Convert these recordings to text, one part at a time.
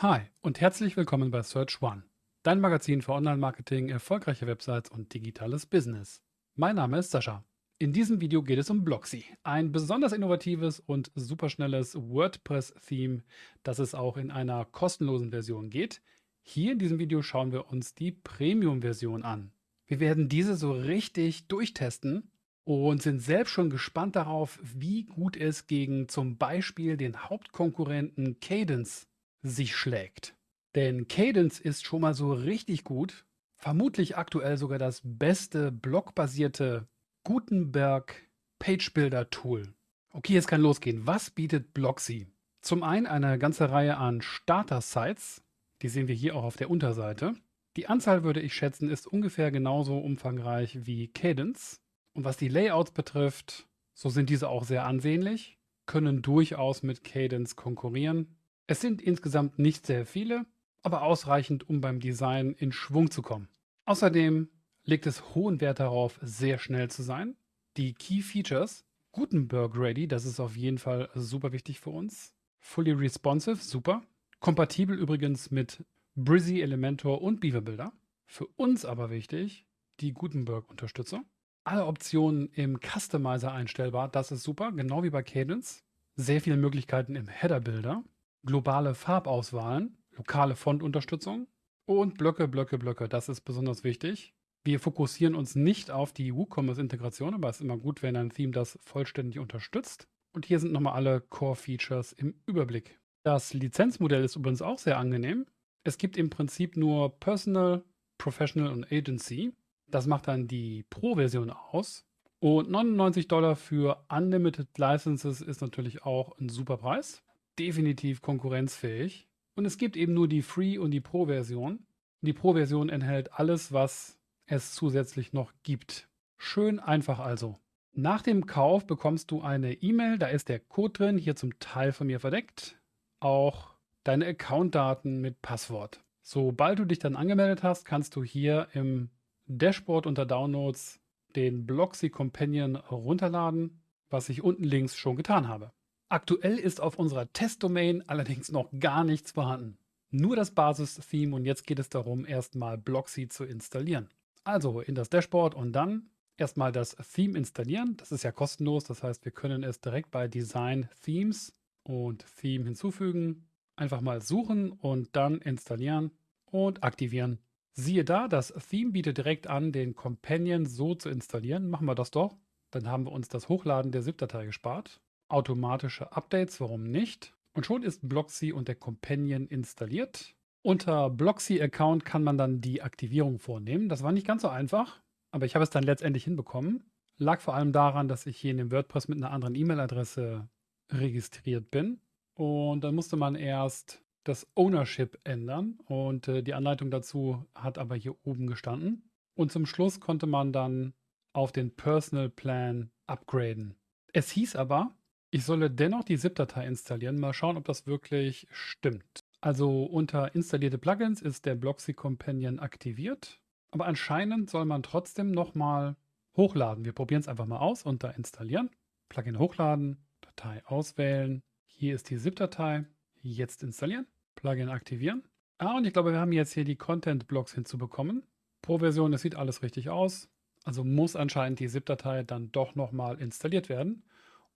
Hi und herzlich willkommen bei Search One, dein Magazin für Online-Marketing, erfolgreiche Websites und digitales Business. Mein Name ist Sascha. In diesem Video geht es um Blocksy, ein besonders innovatives und superschnelles WordPress-Theme, das es auch in einer kostenlosen Version geht. Hier in diesem Video schauen wir uns die Premium-Version an. Wir werden diese so richtig durchtesten und sind selbst schon gespannt darauf, wie gut es gegen zum Beispiel den Hauptkonkurrenten Cadence sich schlägt. Denn Cadence ist schon mal so richtig gut, vermutlich aktuell sogar das beste blockbasierte Gutenberg Page Builder Tool. Okay, jetzt kann losgehen. Was bietet Blocksy? Zum einen eine ganze Reihe an Starter-Sites, die sehen wir hier auch auf der Unterseite. Die Anzahl würde ich schätzen, ist ungefähr genauso umfangreich wie Cadence. Und was die Layouts betrifft, so sind diese auch sehr ansehnlich, können durchaus mit Cadence konkurrieren. Es sind insgesamt nicht sehr viele, aber ausreichend, um beim Design in Schwung zu kommen. Außerdem legt es hohen Wert darauf, sehr schnell zu sein. Die Key Features, Gutenberg Ready, das ist auf jeden Fall super wichtig für uns. Fully responsive, super. Kompatibel übrigens mit Brizzy, Elementor und Beaver Builder. Für uns aber wichtig, die Gutenberg-Unterstützung alle Optionen im Customizer einstellbar. Das ist super, genau wie bei Cadence. Sehr viele Möglichkeiten im Header-Builder. Globale Farbauswahlen, lokale Fontunterstützung und Blöcke, Blöcke, Blöcke. Das ist besonders wichtig. Wir fokussieren uns nicht auf die WooCommerce-Integration, aber es ist immer gut, wenn ein Theme das vollständig unterstützt. Und hier sind nochmal alle Core-Features im Überblick. Das Lizenzmodell ist übrigens auch sehr angenehm. Es gibt im Prinzip nur Personal, Professional und Agency. Das macht dann die Pro-Version aus. Und 99 Dollar für Unlimited Licenses ist natürlich auch ein super Preis. Definitiv konkurrenzfähig. Und es gibt eben nur die Free- und die Pro-Version. Die Pro-Version enthält alles, was es zusätzlich noch gibt. Schön einfach also. Nach dem Kauf bekommst du eine E-Mail, da ist der Code drin, hier zum Teil von mir verdeckt. Auch deine Accountdaten mit Passwort. Sobald du dich dann angemeldet hast, kannst du hier im Dashboard unter Downloads den Blocksy Companion runterladen, was ich unten links schon getan habe. Aktuell ist auf unserer Testdomain allerdings noch gar nichts vorhanden. Nur das Basis-Theme und jetzt geht es darum, erstmal Blocksy zu installieren. Also in das Dashboard und dann erstmal das Theme installieren. Das ist ja kostenlos, das heißt, wir können es direkt bei Design Themes und Theme hinzufügen. Einfach mal suchen und dann installieren und aktivieren. Siehe da, das Theme bietet direkt an, den Companion so zu installieren. Machen wir das doch. Dann haben wir uns das Hochladen der ZIP-Datei gespart. Automatische Updates, warum nicht? Und schon ist Blocksy und der Companion installiert. Unter Blocksy-Account kann man dann die Aktivierung vornehmen. Das war nicht ganz so einfach, aber ich habe es dann letztendlich hinbekommen. Lag vor allem daran, dass ich hier in dem WordPress mit einer anderen E-Mail-Adresse registriert bin. Und dann musste man erst das Ownership ändern und äh, die Anleitung dazu hat aber hier oben gestanden. Und zum Schluss konnte man dann auf den Personal Plan upgraden. Es hieß aber, ich solle dennoch die ZIP-Datei installieren. Mal schauen, ob das wirklich stimmt. Also unter installierte Plugins ist der Blocksy Companion aktiviert. Aber anscheinend soll man trotzdem nochmal hochladen. Wir probieren es einfach mal aus unter installieren. Plugin hochladen, Datei auswählen. Hier ist die ZIP-Datei. Jetzt installieren. Plugin aktivieren. Ah, und ich glaube, wir haben jetzt hier die Content-Blocks hinzubekommen. Pro Version, das sieht alles richtig aus. Also muss anscheinend die ZIP-Datei dann doch nochmal installiert werden,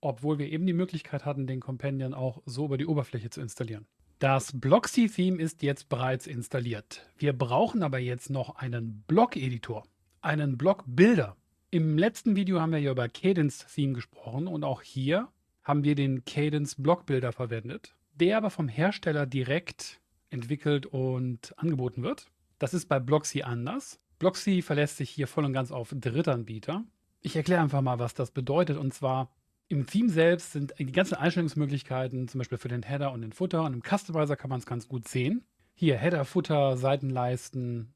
obwohl wir eben die Möglichkeit hatten, den Companion auch so über die Oberfläche zu installieren. Das Blocksy-Theme ist jetzt bereits installiert. Wir brauchen aber jetzt noch einen Blog-Editor, einen Blog-Builder. Im letzten Video haben wir ja über Cadence-Theme gesprochen und auch hier haben wir den Cadence Blog-Builder verwendet der aber vom Hersteller direkt entwickelt und angeboten wird. Das ist bei Blocksy anders. Blocksy verlässt sich hier voll und ganz auf Drittanbieter. Ich erkläre einfach mal, was das bedeutet. Und zwar im Theme selbst sind die ganzen Einstellungsmöglichkeiten, zum Beispiel für den Header und den Footer. Und im Customizer kann man es ganz gut sehen. Hier Header, Footer, Seitenleisten,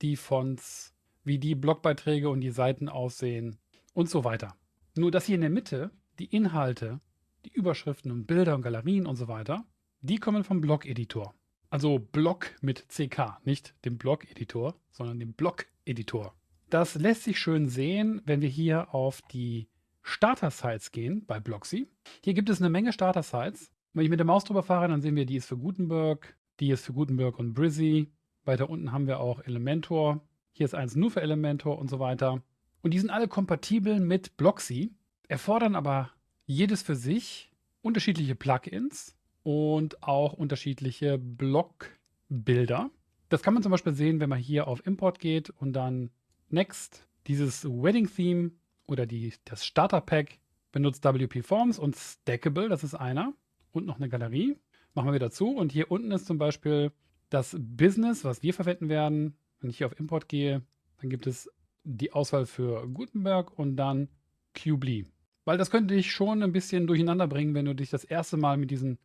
die Fonts, wie die Blogbeiträge und die Seiten aussehen und so weiter. Nur dass hier in der Mitte die Inhalte die Überschriften und Bilder und Galerien und so weiter, die kommen vom Blog-Editor. Also Blog mit CK, nicht dem Blog-Editor, sondern dem Blog-Editor. Das lässt sich schön sehen, wenn wir hier auf die Starter-Sites gehen bei Blocksy. Hier gibt es eine Menge Starter-Sites. Wenn ich mit der Maus drüber fahre, dann sehen wir, die ist für Gutenberg, Die ist für Gutenberg und Brizzy. Weiter unten haben wir auch Elementor. Hier ist eins nur für Elementor und so weiter. Und die sind alle kompatibel mit Blocksy, erfordern aber jedes für sich unterschiedliche Plugins und auch unterschiedliche Blockbilder. Das kann man zum Beispiel sehen, wenn man hier auf Import geht und dann Next, dieses Wedding Theme oder die, das Starter Pack benutzt WP Forms und Stackable, das ist einer. Und noch eine Galerie. Machen wir wieder zu. Und hier unten ist zum Beispiel das Business, was wir verwenden werden. Wenn ich hier auf Import gehe, dann gibt es die Auswahl für Gutenberg und dann Qbly. Weil das könnte dich schon ein bisschen durcheinander bringen, wenn du dich das erste Mal mit diesen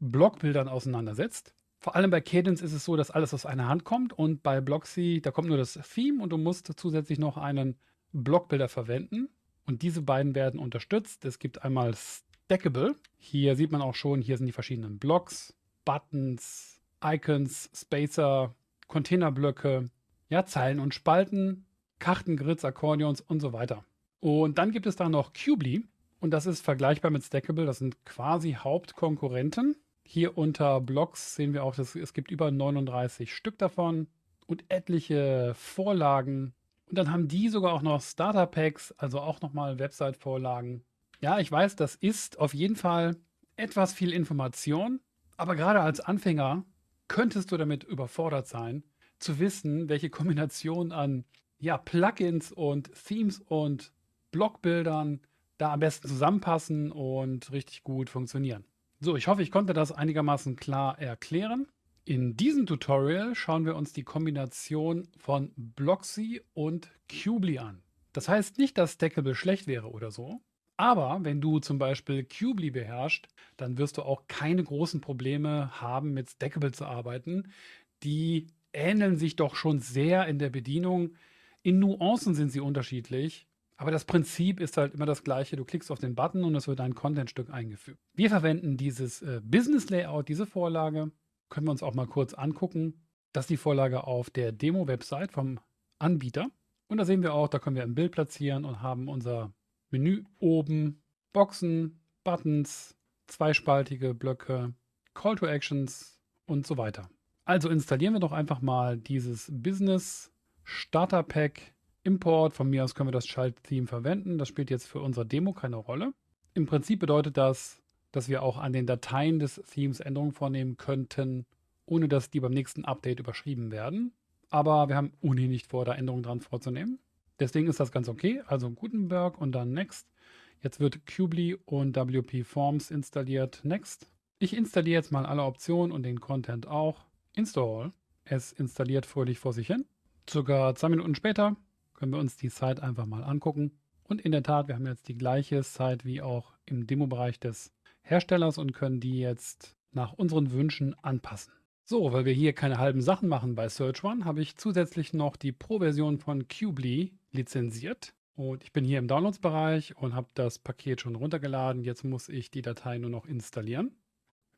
Blockbildern auseinandersetzt. Vor allem bei Cadence ist es so, dass alles aus einer Hand kommt und bei Blocksy, da kommt nur das Theme und du musst zusätzlich noch einen Blockbilder verwenden. Und diese beiden werden unterstützt. Es gibt einmal Stackable. Hier sieht man auch schon, hier sind die verschiedenen Blocks, Buttons, Icons, Spacer, Containerblöcke, ja, Zeilen und Spalten, Karten, Grids, Akkordeons und so weiter. Und dann gibt es da noch Qbly und das ist vergleichbar mit Stackable. Das sind quasi Hauptkonkurrenten. Hier unter Blocks sehen wir auch, dass es gibt über 39 Stück davon und etliche Vorlagen. Und dann haben die sogar auch noch Starter Packs, also auch nochmal Website-Vorlagen. Ja, ich weiß, das ist auf jeden Fall etwas viel Information, aber gerade als Anfänger könntest du damit überfordert sein, zu wissen, welche Kombination an ja, Plugins und Themes und Blockbildern da am besten zusammenpassen und richtig gut funktionieren. So, ich hoffe, ich konnte das einigermaßen klar erklären. In diesem Tutorial schauen wir uns die Kombination von Blocksy und Qbly an. Das heißt nicht, dass Stackable schlecht wäre oder so, aber wenn du zum Beispiel Qbly beherrschst, dann wirst du auch keine großen Probleme haben, mit Stackable zu arbeiten. Die ähneln sich doch schon sehr in der Bedienung. In Nuancen sind sie unterschiedlich, aber das Prinzip ist halt immer das gleiche. Du klickst auf den Button und es wird ein Contentstück eingefügt. Wir verwenden dieses äh, Business Layout, diese Vorlage. Können wir uns auch mal kurz angucken. Das ist die Vorlage auf der Demo-Website vom Anbieter. Und da sehen wir auch, da können wir ein Bild platzieren und haben unser Menü oben, Boxen, Buttons, zweispaltige Blöcke, Call to Actions und so weiter. Also installieren wir doch einfach mal dieses Business Starter Pack Import. Von mir aus können wir das Schalttheme verwenden. Das spielt jetzt für unsere Demo keine Rolle. Im Prinzip bedeutet das, dass wir auch an den Dateien des Themes Änderungen vornehmen könnten, ohne dass die beim nächsten Update überschrieben werden. Aber wir haben ohnehin nicht vor, da Änderungen dran vorzunehmen. Deswegen ist das ganz okay. Also Gutenberg und dann Next. Jetzt wird Qbly und WP Forms installiert. Next. Ich installiere jetzt mal alle Optionen und den Content auch. Install. Es installiert fröhlich vor sich hin. Circa zwei Minuten später können wir uns die Site einfach mal angucken. Und in der Tat, wir haben jetzt die gleiche Site wie auch im Demo-Bereich des Herstellers und können die jetzt nach unseren Wünschen anpassen. So, weil wir hier keine halben Sachen machen bei Search One, habe ich zusätzlich noch die Pro-Version von Qbly lizenziert. Und ich bin hier im Downloads-Bereich und habe das Paket schon runtergeladen. Jetzt muss ich die Datei nur noch installieren.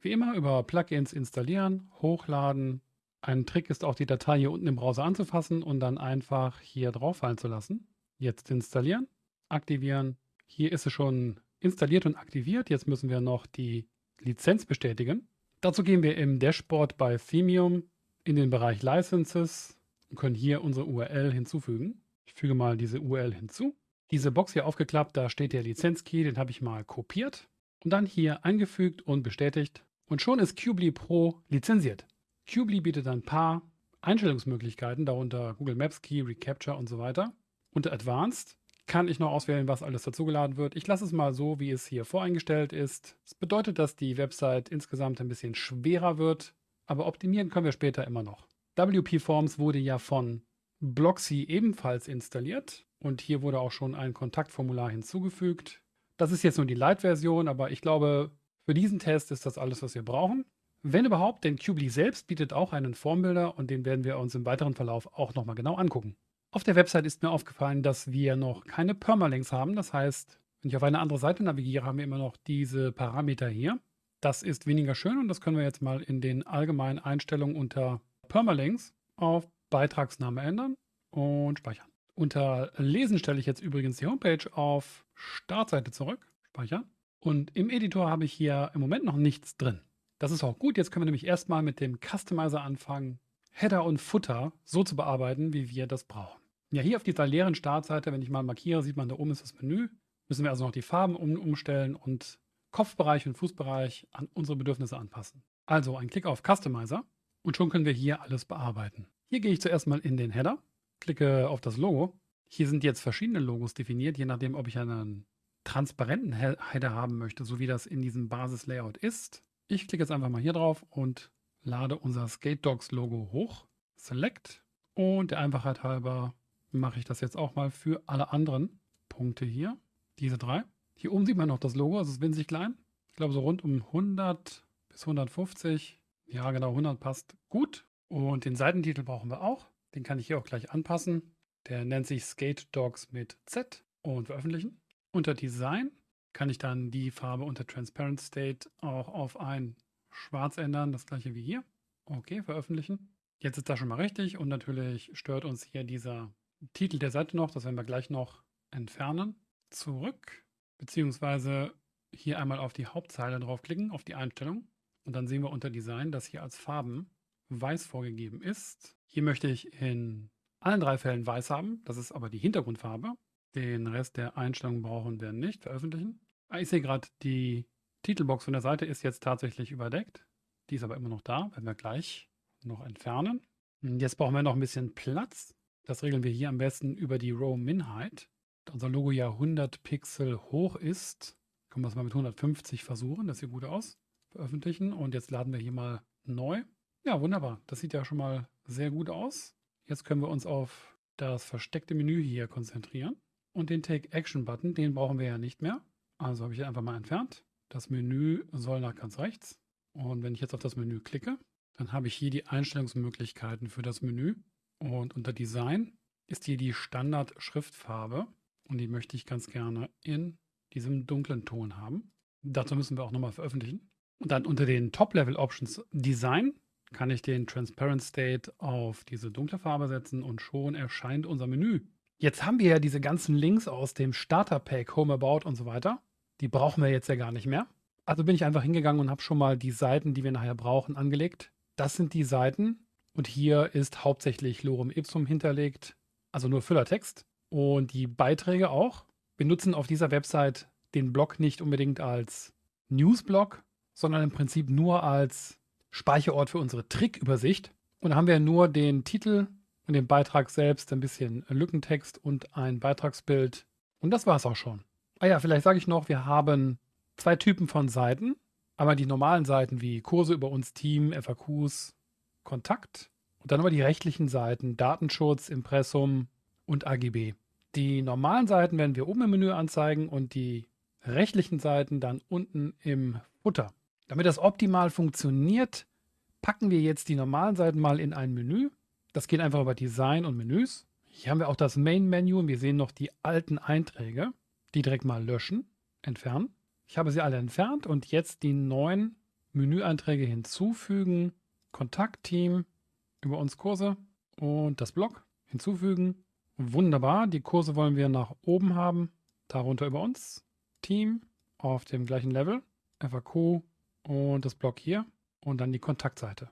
Wie immer über Plugins installieren, hochladen, ein Trick ist auch, die Datei hier unten im Browser anzufassen und dann einfach hier drauf fallen zu lassen. Jetzt installieren, aktivieren. Hier ist es schon installiert und aktiviert. Jetzt müssen wir noch die Lizenz bestätigen. Dazu gehen wir im Dashboard bei Themium in den Bereich Licenses und können hier unsere URL hinzufügen. Ich füge mal diese URL hinzu. Diese Box hier aufgeklappt, da steht der Lizenzkey, den habe ich mal kopiert und dann hier eingefügt und bestätigt. Und schon ist Qbly Pro lizenziert. Qbly bietet ein paar Einstellungsmöglichkeiten, darunter Google Maps Key, Recapture und so weiter. Unter Advanced kann ich noch auswählen, was alles dazugeladen wird. Ich lasse es mal so, wie es hier voreingestellt ist. Das bedeutet, dass die Website insgesamt ein bisschen schwerer wird, aber optimieren können wir später immer noch. WP Forms wurde ja von Blocksy ebenfalls installiert und hier wurde auch schon ein Kontaktformular hinzugefügt. Das ist jetzt nur die Light-Version, aber ich glaube, für diesen Test ist das alles, was wir brauchen. Wenn überhaupt, denn Qbly selbst bietet auch einen Formbilder und den werden wir uns im weiteren Verlauf auch nochmal genau angucken. Auf der Website ist mir aufgefallen, dass wir noch keine Permalinks haben. Das heißt, wenn ich auf eine andere Seite navigiere, haben wir immer noch diese Parameter hier. Das ist weniger schön und das können wir jetzt mal in den allgemeinen Einstellungen unter Permalinks auf Beitragsname ändern und speichern. Unter Lesen stelle ich jetzt übrigens die Homepage auf Startseite zurück, speichern. Und im Editor habe ich hier im Moment noch nichts drin. Das ist auch gut. Jetzt können wir nämlich erstmal mit dem Customizer anfangen, Header und Footer so zu bearbeiten, wie wir das brauchen. Ja, hier auf dieser leeren Startseite, wenn ich mal markiere, sieht man, da oben ist das Menü. Müssen wir also noch die Farben um, umstellen und Kopfbereich und Fußbereich an unsere Bedürfnisse anpassen. Also ein Klick auf Customizer und schon können wir hier alles bearbeiten. Hier gehe ich zuerst mal in den Header, klicke auf das Logo. Hier sind jetzt verschiedene Logos definiert, je nachdem, ob ich einen transparenten Header haben möchte, so wie das in diesem Basis-Layout ist. Ich klicke jetzt einfach mal hier drauf und lade unser Skate Dogs Logo hoch. Select und der Einfachheit halber mache ich das jetzt auch mal für alle anderen Punkte hier. Diese drei. Hier oben sieht man noch das Logo, es ist winzig klein. Ich glaube so rund um 100 bis 150. Ja, genau, 100 passt gut. Und den Seitentitel brauchen wir auch. Den kann ich hier auch gleich anpassen. Der nennt sich Skate Dogs mit Z und veröffentlichen. Unter Design kann ich dann die Farbe unter Transparent State auch auf ein Schwarz ändern. Das gleiche wie hier. Okay, veröffentlichen. Jetzt ist das schon mal richtig und natürlich stört uns hier dieser Titel der Seite noch. Das werden wir gleich noch entfernen. Zurück beziehungsweise hier einmal auf die Hauptzeile draufklicken, auf die Einstellung. Und dann sehen wir unter Design, dass hier als Farben weiß vorgegeben ist. Hier möchte ich in allen drei Fällen weiß haben. Das ist aber die Hintergrundfarbe. Den Rest der Einstellungen brauchen wir nicht veröffentlichen. Ah, ich sehe gerade, die Titelbox von der Seite ist jetzt tatsächlich überdeckt. Die ist aber immer noch da, werden wir gleich noch entfernen. Jetzt brauchen wir noch ein bisschen Platz. Das regeln wir hier am besten über die Row Min Height unser Logo ja 100 Pixel hoch ist, können wir es mal mit 150 versuchen. Das sieht gut aus. Veröffentlichen und jetzt laden wir hier mal neu. Ja, wunderbar. Das sieht ja schon mal sehr gut aus. Jetzt können wir uns auf das versteckte Menü hier konzentrieren. Und den Take Action Button, den brauchen wir ja nicht mehr. Also habe ich einfach mal entfernt. Das Menü soll nach ganz rechts. Und wenn ich jetzt auf das Menü klicke, dann habe ich hier die Einstellungsmöglichkeiten für das Menü. Und unter Design ist hier die Standard-Schriftfarbe. Und die möchte ich ganz gerne in diesem dunklen Ton haben. Dazu müssen wir auch nochmal veröffentlichen. Und dann unter den Top-Level-Options Design kann ich den Transparent State auf diese dunkle Farbe setzen und schon erscheint unser Menü. Jetzt haben wir ja diese ganzen Links aus dem Starter-Pack, Home About und so weiter. Die brauchen wir jetzt ja gar nicht mehr. Also bin ich einfach hingegangen und habe schon mal die Seiten, die wir nachher brauchen, angelegt. Das sind die Seiten und hier ist hauptsächlich Lorem Ipsum hinterlegt, also nur Füllertext. Und die Beiträge auch. Wir nutzen auf dieser Website den Blog nicht unbedingt als Newsblog, sondern im Prinzip nur als Speicherort für unsere Trickübersicht. Und da haben wir nur den Titel und den Beitrag selbst, ein bisschen Lückentext und ein Beitragsbild. Und das war es auch schon. Ah ja, vielleicht sage ich noch, wir haben zwei Typen von Seiten. Einmal die normalen Seiten wie Kurse über uns Team, FAQs, Kontakt. Und dann aber die rechtlichen Seiten, Datenschutz, Impressum, und AGB. Die normalen Seiten werden wir oben im Menü anzeigen und die rechtlichen Seiten dann unten im Footer. Damit das optimal funktioniert, packen wir jetzt die normalen Seiten mal in ein Menü. Das geht einfach über Design und Menüs. Hier haben wir auch das Main-Menü und wir sehen noch die alten Einträge. Die direkt mal löschen, entfernen. Ich habe sie alle entfernt und jetzt die neuen Menüeinträge hinzufügen. Kontaktteam, über uns Kurse und das Blog hinzufügen. Wunderbar, die Kurse wollen wir nach oben haben, darunter über uns. Team auf dem gleichen Level, FAQ und das Block hier und dann die Kontaktseite.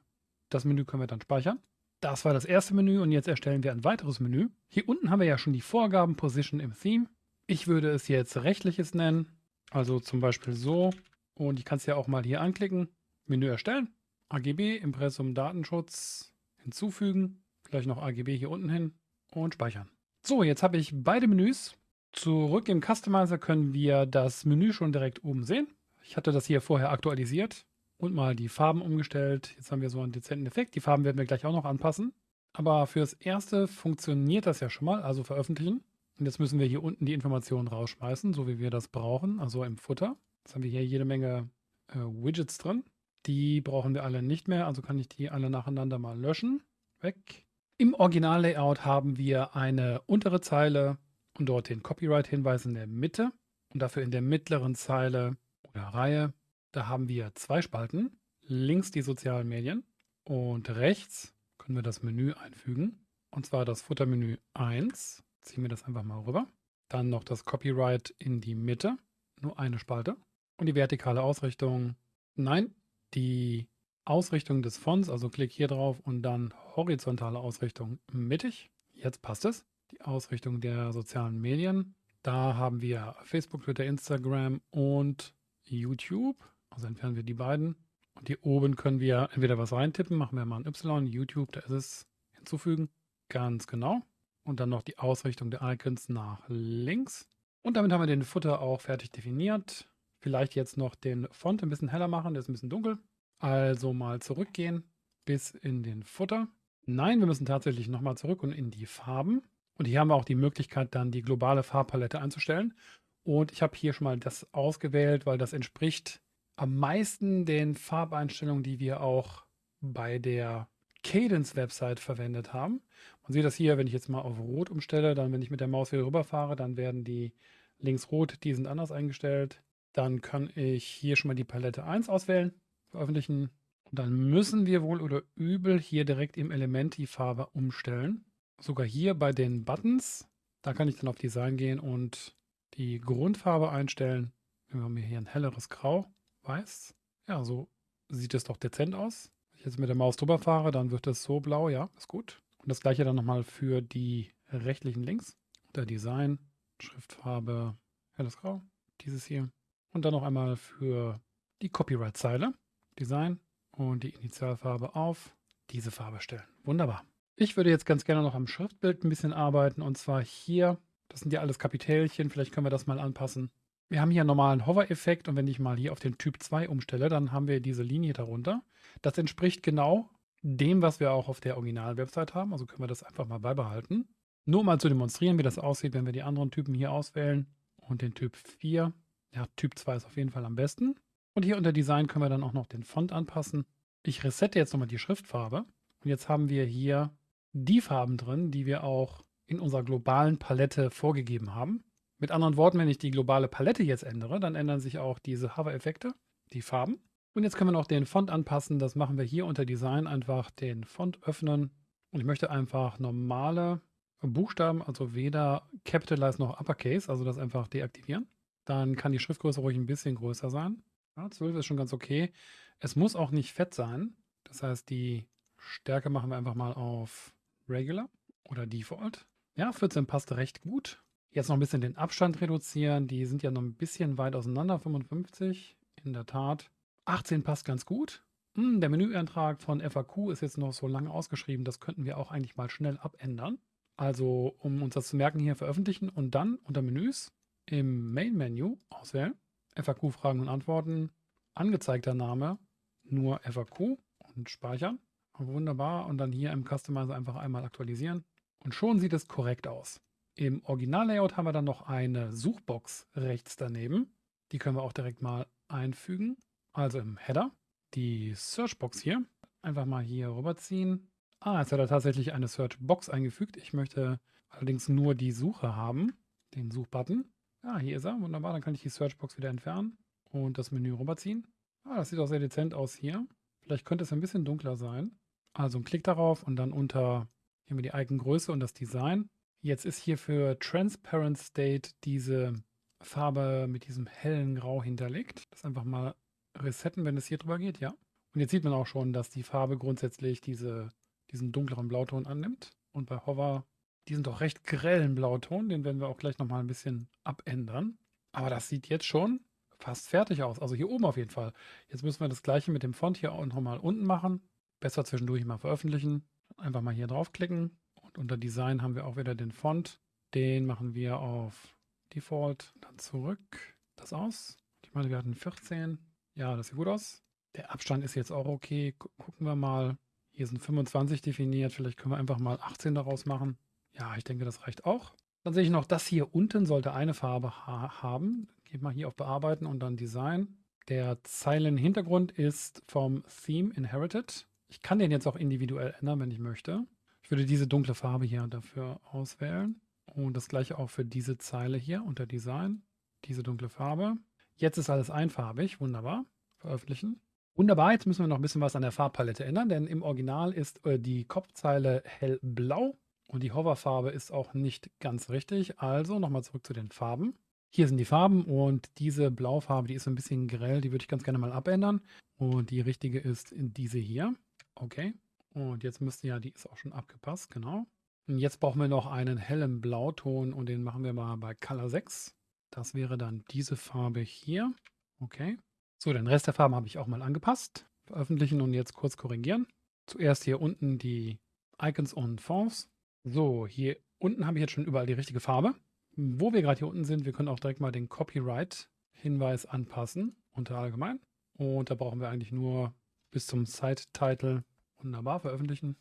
Das Menü können wir dann speichern. Das war das erste Menü und jetzt erstellen wir ein weiteres Menü. Hier unten haben wir ja schon die Vorgaben Position im Theme. Ich würde es jetzt rechtliches nennen, also zum Beispiel so. Und ich kann es ja auch mal hier anklicken. Menü erstellen, AGB, Impressum Datenschutz hinzufügen, gleich noch AGB hier unten hin und speichern. So, jetzt habe ich beide Menüs. Zurück im Customizer können wir das Menü schon direkt oben sehen. Ich hatte das hier vorher aktualisiert und mal die Farben umgestellt. Jetzt haben wir so einen dezenten Effekt. Die Farben werden wir gleich auch noch anpassen. Aber fürs Erste funktioniert das ja schon mal, also veröffentlichen. Und jetzt müssen wir hier unten die Informationen rausschmeißen, so wie wir das brauchen, also im Futter. Jetzt haben wir hier jede Menge äh, Widgets drin. Die brauchen wir alle nicht mehr, also kann ich die alle nacheinander mal löschen. Weg. Im Original-Layout haben wir eine untere Zeile und dort den Copyright-Hinweis in der Mitte und dafür in der mittleren Zeile oder Reihe, da haben wir zwei Spalten. Links die sozialen Medien und rechts können wir das Menü einfügen. Und zwar das Futtermenü 1. Ziehen wir das einfach mal rüber. Dann noch das Copyright in die Mitte. Nur eine Spalte. Und die vertikale Ausrichtung. Nein, die Ausrichtung des Fonts, also klick hier drauf und dann horizontale Ausrichtung mittig. Jetzt passt es. Die Ausrichtung der sozialen Medien. Da haben wir Facebook, Twitter, Instagram und YouTube. Also entfernen wir die beiden. Und hier oben können wir entweder was reintippen, machen wir mal ein Y, YouTube, da ist es, hinzufügen. Ganz genau. Und dann noch die Ausrichtung der Icons nach links. Und damit haben wir den Footer auch fertig definiert. Vielleicht jetzt noch den Font ein bisschen heller machen, der ist ein bisschen dunkel. Also mal zurückgehen bis in den Footer. Nein, wir müssen tatsächlich nochmal zurück und in die Farben. Und hier haben wir auch die Möglichkeit, dann die globale Farbpalette einzustellen. Und ich habe hier schon mal das ausgewählt, weil das entspricht am meisten den Farbeinstellungen, die wir auch bei der Cadence-Website verwendet haben. Man sieht das hier, wenn ich jetzt mal auf Rot umstelle, dann wenn ich mit der Maus wieder rüberfahre, dann werden die links rot, die sind anders eingestellt. Dann kann ich hier schon mal die Palette 1 auswählen, veröffentlichen. Und dann müssen wir wohl oder übel hier direkt im Element die Farbe umstellen. Sogar hier bei den Buttons, da kann ich dann auf Design gehen und die Grundfarbe einstellen. Wir haben hier ein helleres Grau, weiß. Ja, so sieht es doch dezent aus. Wenn ich jetzt mit der Maus drüber fahre, dann wird es so blau, ja, ist gut. Und das gleiche dann nochmal für die rechtlichen Links. Unter Design, Schriftfarbe, helles Grau, dieses hier. Und dann noch einmal für die Copyright-Zeile, Design und die Initialfarbe auf diese Farbe stellen. Wunderbar. Ich würde jetzt ganz gerne noch am Schriftbild ein bisschen arbeiten und zwar hier, das sind ja alles Kapitälchen, vielleicht können wir das mal anpassen. Wir haben hier einen normalen Hover-Effekt und wenn ich mal hier auf den Typ 2 umstelle, dann haben wir diese Linie darunter. Das entspricht genau dem, was wir auch auf der Original-Website haben, also können wir das einfach mal beibehalten. Nur mal zu demonstrieren, wie das aussieht, wenn wir die anderen Typen hier auswählen und den Typ 4 ja, Typ 2 ist auf jeden Fall am besten. Und hier unter Design können wir dann auch noch den Font anpassen. Ich resette jetzt nochmal die Schriftfarbe. Und jetzt haben wir hier die Farben drin, die wir auch in unserer globalen Palette vorgegeben haben. Mit anderen Worten, wenn ich die globale Palette jetzt ändere, dann ändern sich auch diese Hover-Effekte, die Farben. Und jetzt können wir noch den Font anpassen. Das machen wir hier unter Design einfach den Font öffnen. Und ich möchte einfach normale Buchstaben, also weder Capitalize noch Uppercase, also das einfach deaktivieren. Dann kann die Schriftgröße ruhig ein bisschen größer sein. Ja, 12 ist schon ganz okay. Es muss auch nicht fett sein. Das heißt, die Stärke machen wir einfach mal auf Regular oder Default. Ja, 14 passt recht gut. Jetzt noch ein bisschen den Abstand reduzieren. Die sind ja noch ein bisschen weit auseinander, 55. In der Tat. 18 passt ganz gut. Hm, der Menüeintrag von FAQ ist jetzt noch so lange ausgeschrieben. Das könnten wir auch eigentlich mal schnell abändern. Also, um uns das zu merken, hier veröffentlichen und dann unter Menüs im Main-Menü auswählen, FAQ-Fragen und Antworten, angezeigter Name, nur FAQ und speichern. Wunderbar. Und dann hier im Customizer einfach einmal aktualisieren. Und schon sieht es korrekt aus. Im Original-Layout haben wir dann noch eine Suchbox rechts daneben. Die können wir auch direkt mal einfügen. Also im Header. Die Searchbox hier. Einfach mal hier rüberziehen. Ah, jetzt hat er tatsächlich eine Searchbox eingefügt. Ich möchte allerdings nur die Suche haben. Den Suchbutton. Ah, hier ist er. Wunderbar. Dann kann ich die Searchbox wieder entfernen und das Menü rüberziehen. Ah, das sieht auch sehr dezent aus hier. Vielleicht könnte es ein bisschen dunkler sein. Also ein Klick darauf und dann unter hier haben wir die Icon-Größe und das Design. Jetzt ist hier für Transparent State diese Farbe mit diesem hellen Grau hinterlegt. Das einfach mal resetten, wenn es hier drüber geht, ja. Und jetzt sieht man auch schon, dass die Farbe grundsätzlich diese, diesen dunkleren Blauton annimmt. Und bei Hover die sind doch recht grellen Blauton, den werden wir auch gleich nochmal ein bisschen abändern. Aber das sieht jetzt schon fast fertig aus. Also hier oben auf jeden Fall. Jetzt müssen wir das gleiche mit dem Font hier auch nochmal unten machen. Besser zwischendurch mal veröffentlichen. Einfach mal hier draufklicken. Und unter Design haben wir auch wieder den Font. Den machen wir auf Default. Dann zurück. Das aus. Ich meine, wir hatten 14. Ja, das sieht gut aus. Der Abstand ist jetzt auch okay. Gucken wir mal. Hier sind 25 definiert. Vielleicht können wir einfach mal 18 daraus machen. Ja, ich denke, das reicht auch. Dann sehe ich noch, das hier unten sollte eine Farbe ha haben. Geht mal hier auf Bearbeiten und dann Design. Der Zeilenhintergrund ist vom Theme Inherited. Ich kann den jetzt auch individuell ändern, wenn ich möchte. Ich würde diese dunkle Farbe hier dafür auswählen. Und das gleiche auch für diese Zeile hier unter Design. Diese dunkle Farbe. Jetzt ist alles einfarbig. Wunderbar. Veröffentlichen. Wunderbar, jetzt müssen wir noch ein bisschen was an der Farbpalette ändern, denn im Original ist äh, die Kopfzeile hellblau und die Hoverfarbe ist auch nicht ganz richtig. Also nochmal zurück zu den Farben. Hier sind die Farben und diese Blaufarbe, die ist ein bisschen grell, die würde ich ganz gerne mal abändern. Und die richtige ist diese hier. Okay. Und jetzt müsste ja, die ist auch schon abgepasst, genau. Und jetzt brauchen wir noch einen hellen Blauton und den machen wir mal bei Color 6. Das wäre dann diese Farbe hier. Okay. So, den Rest der Farben habe ich auch mal angepasst. Veröffentlichen und jetzt kurz korrigieren. Zuerst hier unten die Icons und Fonts. So, hier unten habe ich jetzt schon überall die richtige Farbe. Wo wir gerade hier unten sind, wir können auch direkt mal den Copyright-Hinweis anpassen unter allgemein. Und da brauchen wir eigentlich nur bis zum Site-Title wunderbar veröffentlichen.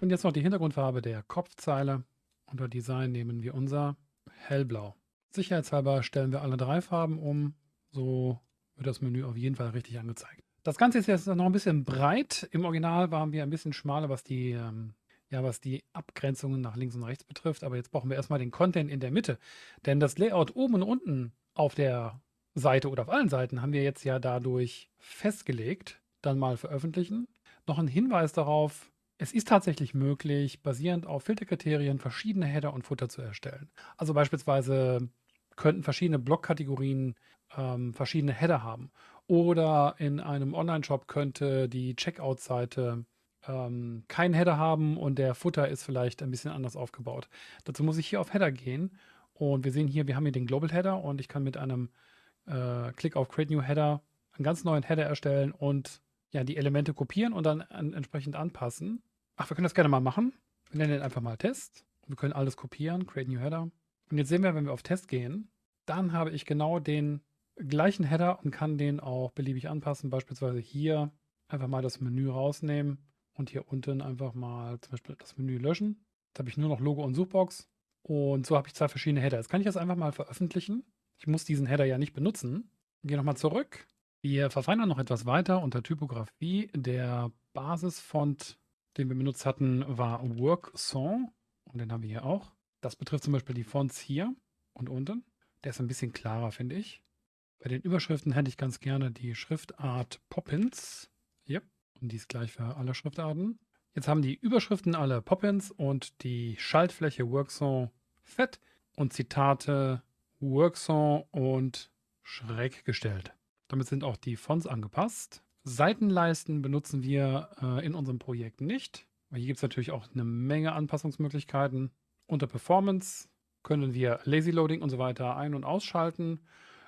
Und jetzt noch die Hintergrundfarbe der Kopfzeile. Unter Design nehmen wir unser Hellblau. Sicherheitshalber stellen wir alle drei Farben um. So wird das Menü auf jeden Fall richtig angezeigt. Das Ganze ist jetzt noch ein bisschen breit. Im Original waren wir ein bisschen schmaler, was die, ähm, ja, was die Abgrenzungen nach links und rechts betrifft. Aber jetzt brauchen wir erstmal den Content in der Mitte. Denn das Layout oben und unten auf der Seite oder auf allen Seiten haben wir jetzt ja dadurch festgelegt. Dann mal veröffentlichen. Noch ein Hinweis darauf, es ist tatsächlich möglich, basierend auf Filterkriterien verschiedene Header und Footer zu erstellen. Also beispielsweise könnten verschiedene Blockkategorien ähm, verschiedene Header haben. Oder in einem Online-Shop könnte die Checkout-Seite ähm, keinen Header haben und der Footer ist vielleicht ein bisschen anders aufgebaut. Dazu muss ich hier auf Header gehen und wir sehen hier, wir haben hier den Global Header und ich kann mit einem äh, Klick auf Create New Header einen ganz neuen Header erstellen und ja, die Elemente kopieren und dann an, entsprechend anpassen. Ach, wir können das gerne mal machen. Wir nennen den einfach mal Test. Wir können alles kopieren, Create New Header. Und jetzt sehen wir, wenn wir auf Test gehen, dann habe ich genau den gleichen Header und kann den auch beliebig anpassen. Beispielsweise hier einfach mal das Menü rausnehmen und hier unten einfach mal zum Beispiel das Menü löschen. Jetzt habe ich nur noch Logo und Suchbox. Und so habe ich zwei verschiedene Header. Jetzt kann ich das einfach mal veröffentlichen. Ich muss diesen Header ja nicht benutzen. Gehe nochmal zurück. Wir verfeinern noch etwas weiter unter Typografie. Der Basisfont den wir benutzt hatten, war WorkSong. Und den haben wir hier auch. Das betrifft zum Beispiel die Fonts hier und unten. Der ist ein bisschen klarer, finde ich. Bei den Überschriften hätte ich ganz gerne die Schriftart Poppins. Yep. Die ist gleich für alle Schriftarten. Jetzt haben die Überschriften alle Poppins und die Schaltfläche WorkSong fett und Zitate WorkSong und schräg gestellt. Damit sind auch die Fonts angepasst. Seitenleisten benutzen wir äh, in unserem Projekt nicht. Hier gibt es natürlich auch eine Menge Anpassungsmöglichkeiten. Unter Performance können wir Lazy Loading und so weiter ein- und ausschalten.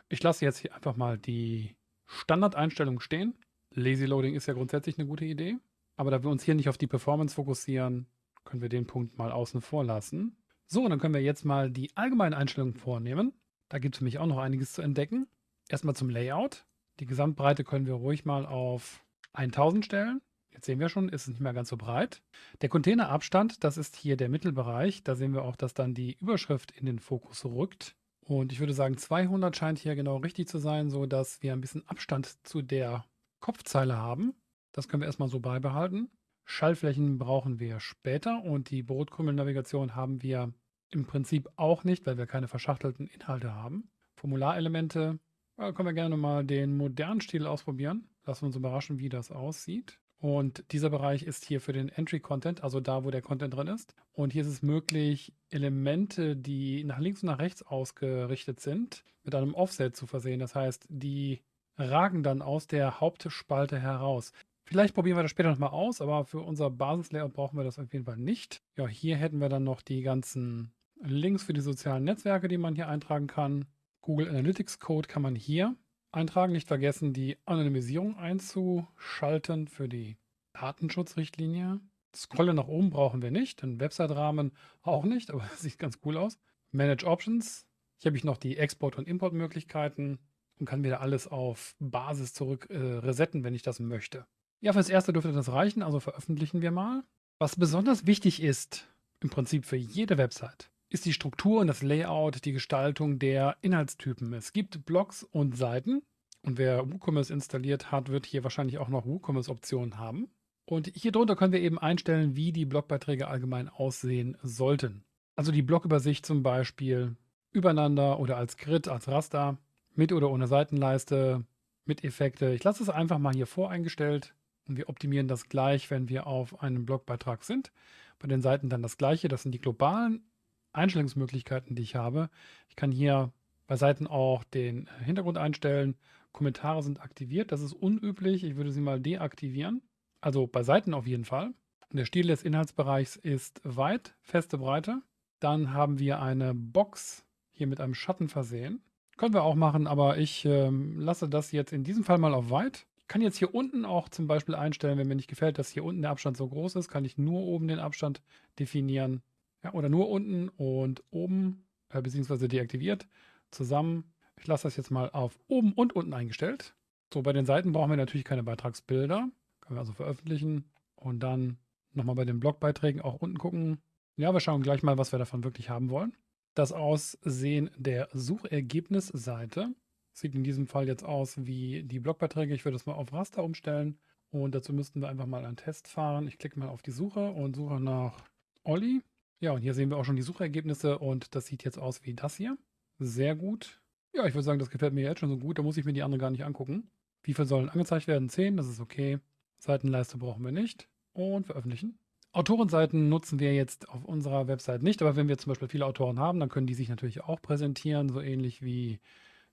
Ich lasse jetzt hier einfach mal die Standardeinstellung stehen. Lazy Loading ist ja grundsätzlich eine gute Idee. Aber da wir uns hier nicht auf die Performance fokussieren, können wir den Punkt mal außen vor lassen. So, und dann können wir jetzt mal die allgemeinen Einstellungen vornehmen. Da gibt es mich auch noch einiges zu entdecken. Erstmal zum Layout. Die Gesamtbreite können wir ruhig mal auf 1000 stellen. Jetzt sehen wir schon, ist es nicht mehr ganz so breit. Der Containerabstand, das ist hier der Mittelbereich. Da sehen wir auch, dass dann die Überschrift in den Fokus rückt. Und ich würde sagen, 200 scheint hier genau richtig zu sein, sodass wir ein bisschen Abstand zu der Kopfzeile haben. Das können wir erstmal so beibehalten. Schallflächen brauchen wir später und die Brotkrümmelnavigation haben wir im Prinzip auch nicht, weil wir keine verschachtelten Inhalte haben. Formularelemente ja, können wir gerne mal den modernen Stil ausprobieren. Lassen wir uns überraschen, wie das aussieht. Und dieser Bereich ist hier für den Entry-Content, also da, wo der Content drin ist. Und hier ist es möglich, Elemente, die nach links und nach rechts ausgerichtet sind, mit einem Offset zu versehen. Das heißt, die ragen dann aus der Hauptspalte heraus. Vielleicht probieren wir das später nochmal aus, aber für unser Basislayout brauchen wir das auf jeden Fall nicht. Ja, hier hätten wir dann noch die ganzen Links für die sozialen Netzwerke, die man hier eintragen kann. Google Analytics Code kann man hier eintragen. Nicht vergessen, die Anonymisierung einzuschalten für die Datenschutzrichtlinie. Scrollen nach oben brauchen wir nicht, den Website-Rahmen auch nicht, aber das sieht ganz cool aus. Manage Options. Hier habe ich noch die Export- und Importmöglichkeiten und kann wieder alles auf Basis zurück äh, resetten, wenn ich das möchte. Ja, fürs Erste dürfte das reichen, also veröffentlichen wir mal. Was besonders wichtig ist, im Prinzip für jede Website, ist die Struktur und das Layout, die Gestaltung der Inhaltstypen. Es gibt Blogs und Seiten und wer WooCommerce installiert hat, wird hier wahrscheinlich auch noch WooCommerce-Optionen haben. Und hier drunter können wir eben einstellen, wie die Blogbeiträge allgemein aussehen sollten. Also die Blogübersicht zum Beispiel übereinander oder als Grid, als Raster, mit oder ohne Seitenleiste, mit Effekte. Ich lasse es einfach mal hier voreingestellt und wir optimieren das gleich, wenn wir auf einem Blogbeitrag sind. Bei den Seiten dann das gleiche, das sind die globalen Einstellungsmöglichkeiten, die ich habe. Ich kann hier bei Seiten auch den Hintergrund einstellen, Kommentare sind aktiviert. Das ist unüblich. Ich würde sie mal deaktivieren. Also bei Seiten auf jeden Fall. Der Stil des Inhaltsbereichs ist weit, feste Breite. Dann haben wir eine Box hier mit einem Schatten versehen. Können wir auch machen, aber ich ähm, lasse das jetzt in diesem Fall mal auf weit. Ich kann jetzt hier unten auch zum Beispiel einstellen, wenn mir nicht gefällt, dass hier unten der Abstand so groß ist, kann ich nur oben den Abstand definieren. Ja, oder nur unten und oben, äh, beziehungsweise deaktiviert, zusammen. Ich lasse das jetzt mal auf oben und unten eingestellt. So, bei den Seiten brauchen wir natürlich keine Beitragsbilder. Können wir also veröffentlichen und dann nochmal bei den Blogbeiträgen auch unten gucken. Ja, wir schauen gleich mal, was wir davon wirklich haben wollen. Das Aussehen der Suchergebnisseite sieht in diesem Fall jetzt aus wie die Blogbeiträge. Ich würde das mal auf Raster umstellen und dazu müssten wir einfach mal einen Test fahren. Ich klicke mal auf die Suche und suche nach Olli. Ja, und hier sehen wir auch schon die Suchergebnisse und das sieht jetzt aus wie das hier. Sehr gut. Ja, ich würde sagen, das gefällt mir jetzt schon so gut. Da muss ich mir die anderen gar nicht angucken. Wie viel sollen angezeigt werden? 10, das ist okay. Seitenleiste brauchen wir nicht. Und veröffentlichen. Autorenseiten nutzen wir jetzt auf unserer Website nicht, aber wenn wir zum Beispiel viele Autoren haben, dann können die sich natürlich auch präsentieren, so ähnlich wie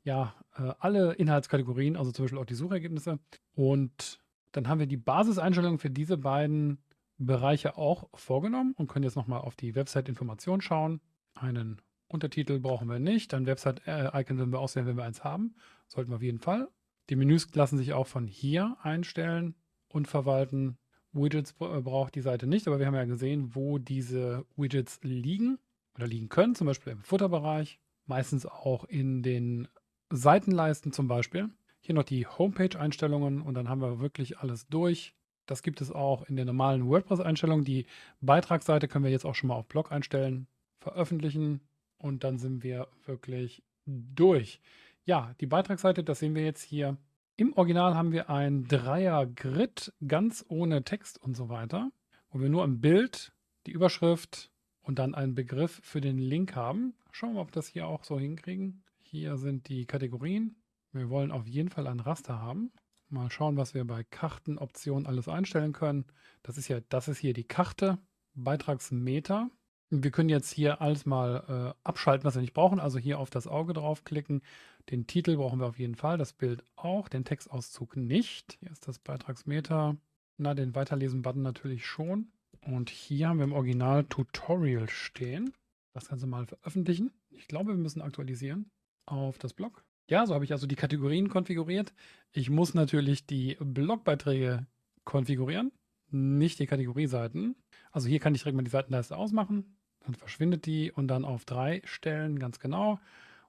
ja, äh, alle Inhaltskategorien, also zum Beispiel auch die Suchergebnisse. Und dann haben wir die Basiseinstellungen für diese beiden Bereiche auch vorgenommen und können jetzt nochmal auf die Website-Information schauen. Einen Untertitel brauchen wir nicht, ein Website-Icon werden wir auswählen, wenn wir eins haben. Sollten wir auf jeden Fall. Die Menüs lassen sich auch von hier einstellen und verwalten. Widgets äh, braucht die Seite nicht, aber wir haben ja gesehen, wo diese Widgets liegen oder liegen können, zum Beispiel im Futterbereich, meistens auch in den Seitenleisten zum Beispiel. Hier noch die Homepage-Einstellungen und dann haben wir wirklich alles durch. Das gibt es auch in den normalen WordPress-Einstellungen. Die Beitragsseite können wir jetzt auch schon mal auf Blog einstellen, veröffentlichen und dann sind wir wirklich durch. Ja, die Beitragsseite, das sehen wir jetzt hier im Original haben wir ein Dreier-Grid, ganz ohne Text und so weiter, wo wir nur ein Bild, die Überschrift und dann einen Begriff für den Link haben. Schauen wir mal, ob wir das hier auch so hinkriegen. Hier sind die Kategorien. Wir wollen auf jeden Fall ein Raster haben. Mal schauen, was wir bei Kartenoptionen alles einstellen können. Das ist ja, das ist hier die Karte, Beitragsmeter. Wir können jetzt hier alles mal äh, abschalten, was wir nicht brauchen. Also hier auf das Auge draufklicken. Den Titel brauchen wir auf jeden Fall, das Bild auch, den Textauszug nicht. Hier ist das Beitragsmeter. Na, den Weiterlesen-Button natürlich schon. Und hier haben wir im Original Tutorial stehen. Das Ganze mal veröffentlichen. Ich glaube, wir müssen aktualisieren auf das Blog. Ja, so habe ich also die Kategorien konfiguriert. Ich muss natürlich die Blogbeiträge konfigurieren, nicht die Kategorieseiten. Also hier kann ich direkt mal die Seitenleiste ausmachen. Dann verschwindet die und dann auf drei stellen, ganz genau.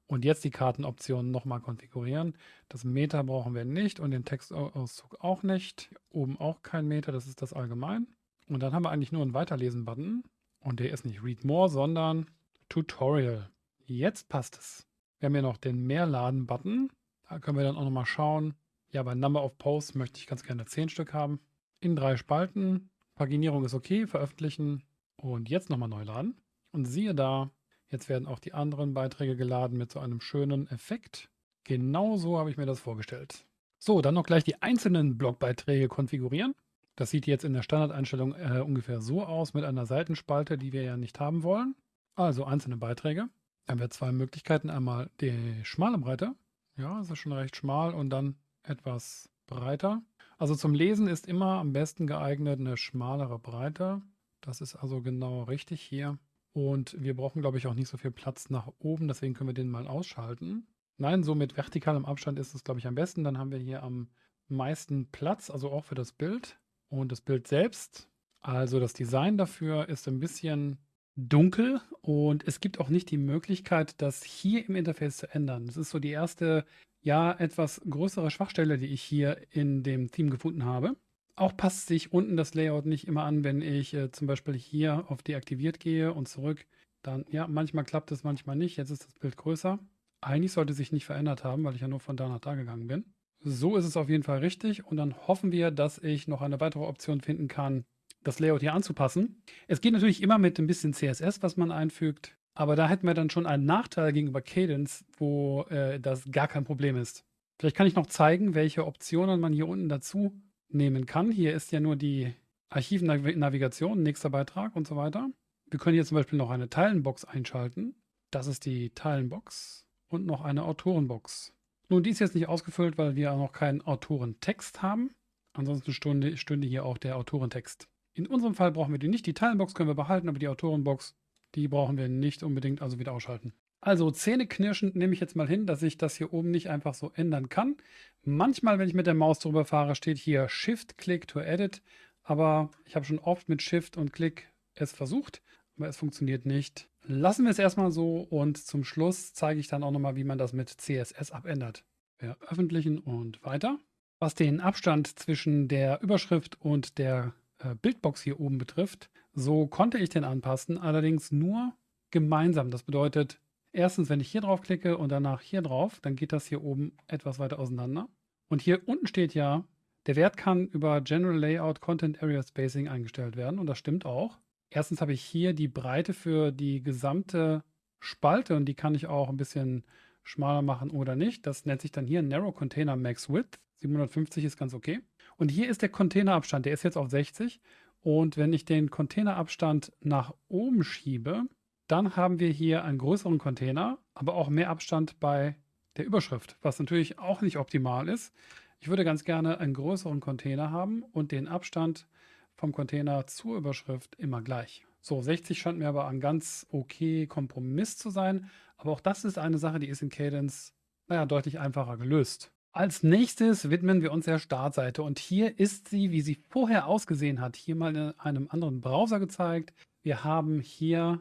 Und jetzt die Kartenoptionen nochmal konfigurieren. Das Meter brauchen wir nicht und den Textauszug auch nicht. Oben auch kein Meter, das ist das allgemein. Und dann haben wir eigentlich nur einen Weiterlesen-Button. Und der ist nicht Read More, sondern Tutorial. Jetzt passt es. Wir haben hier noch den Mehrladen-Button. Da können wir dann auch nochmal schauen. Ja, bei Number of Posts möchte ich ganz gerne 10 Stück haben. In drei Spalten. Paginierung ist okay, veröffentlichen und jetzt nochmal neu laden. Und siehe da, jetzt werden auch die anderen Beiträge geladen mit so einem schönen Effekt. Genau so habe ich mir das vorgestellt. So, dann noch gleich die einzelnen Blogbeiträge konfigurieren. Das sieht jetzt in der Standardeinstellung äh, ungefähr so aus mit einer Seitenspalte, die wir ja nicht haben wollen. Also einzelne Beiträge. Dann haben wir zwei Möglichkeiten. Einmal die schmale Breite. Ja, das ist schon recht schmal und dann etwas breiter. Also zum Lesen ist immer am besten geeignet eine schmalere Breite. Das ist also genau richtig hier. Und wir brauchen, glaube ich, auch nicht so viel Platz nach oben, deswegen können wir den mal ausschalten. Nein, so mit vertikalem Abstand ist es, glaube ich, am besten. Dann haben wir hier am meisten Platz, also auch für das Bild. Und das Bild selbst, also das Design dafür ist ein bisschen dunkel und es gibt auch nicht die Möglichkeit, das hier im Interface zu ändern. Das ist so die erste, ja, etwas größere Schwachstelle, die ich hier in dem Theme gefunden habe. Auch passt sich unten das Layout nicht immer an, wenn ich äh, zum Beispiel hier auf deaktiviert gehe und zurück. Dann, ja, manchmal klappt es, manchmal nicht. Jetzt ist das Bild größer. Eigentlich sollte sich nicht verändert haben, weil ich ja nur von da nach da gegangen bin. So ist es auf jeden Fall richtig. Und dann hoffen wir, dass ich noch eine weitere Option finden kann, das Layout hier anzupassen. Es geht natürlich immer mit ein bisschen CSS, was man einfügt. Aber da hätten wir dann schon einen Nachteil gegenüber Cadence, wo äh, das gar kein Problem ist. Vielleicht kann ich noch zeigen, welche Optionen man hier unten dazu nehmen kann. Hier ist ja nur die Archivnavigation, nächster Beitrag und so weiter. Wir können hier zum Beispiel noch eine Teilenbox einschalten. Das ist die Teilenbox und noch eine Autorenbox. Nun, die ist jetzt nicht ausgefüllt, weil wir auch noch keinen Autorentext haben. Ansonsten stünde, stünde hier auch der Autorentext. In unserem Fall brauchen wir die nicht. Die Teilenbox können wir behalten, aber die Autorenbox, die brauchen wir nicht unbedingt, also wieder ausschalten. Also zähneknirschend nehme ich jetzt mal hin, dass ich das hier oben nicht einfach so ändern kann. Manchmal, wenn ich mit der Maus drüber fahre, steht hier Shift-Click to Edit. Aber ich habe schon oft mit Shift und Klick es versucht, aber es funktioniert nicht. Lassen wir es erstmal so und zum Schluss zeige ich dann auch nochmal, wie man das mit CSS abändert. Veröffentlichen und weiter. Was den Abstand zwischen der Überschrift und der äh, Bildbox hier oben betrifft, so konnte ich den anpassen, allerdings nur gemeinsam. Das bedeutet, erstens, wenn ich hier drauf klicke und danach hier drauf, dann geht das hier oben etwas weiter auseinander. Und hier unten steht ja, der Wert kann über General Layout Content Area Spacing eingestellt werden und das stimmt auch. Erstens habe ich hier die Breite für die gesamte Spalte und die kann ich auch ein bisschen schmaler machen oder nicht. Das nennt sich dann hier Narrow Container Max Width. 750 ist ganz okay. Und hier ist der Containerabstand, der ist jetzt auf 60. Und wenn ich den Containerabstand nach oben schiebe, dann haben wir hier einen größeren Container, aber auch mehr Abstand bei der Überschrift, was natürlich auch nicht optimal ist. Ich würde ganz gerne einen größeren Container haben und den Abstand vom Container zur Überschrift immer gleich. So, 60 scheint mir aber ein ganz okay Kompromiss zu sein. Aber auch das ist eine Sache, die ist in Cadence, naja, deutlich einfacher gelöst. Als nächstes widmen wir uns der Startseite und hier ist sie, wie sie vorher ausgesehen hat, hier mal in einem anderen Browser gezeigt. Wir haben hier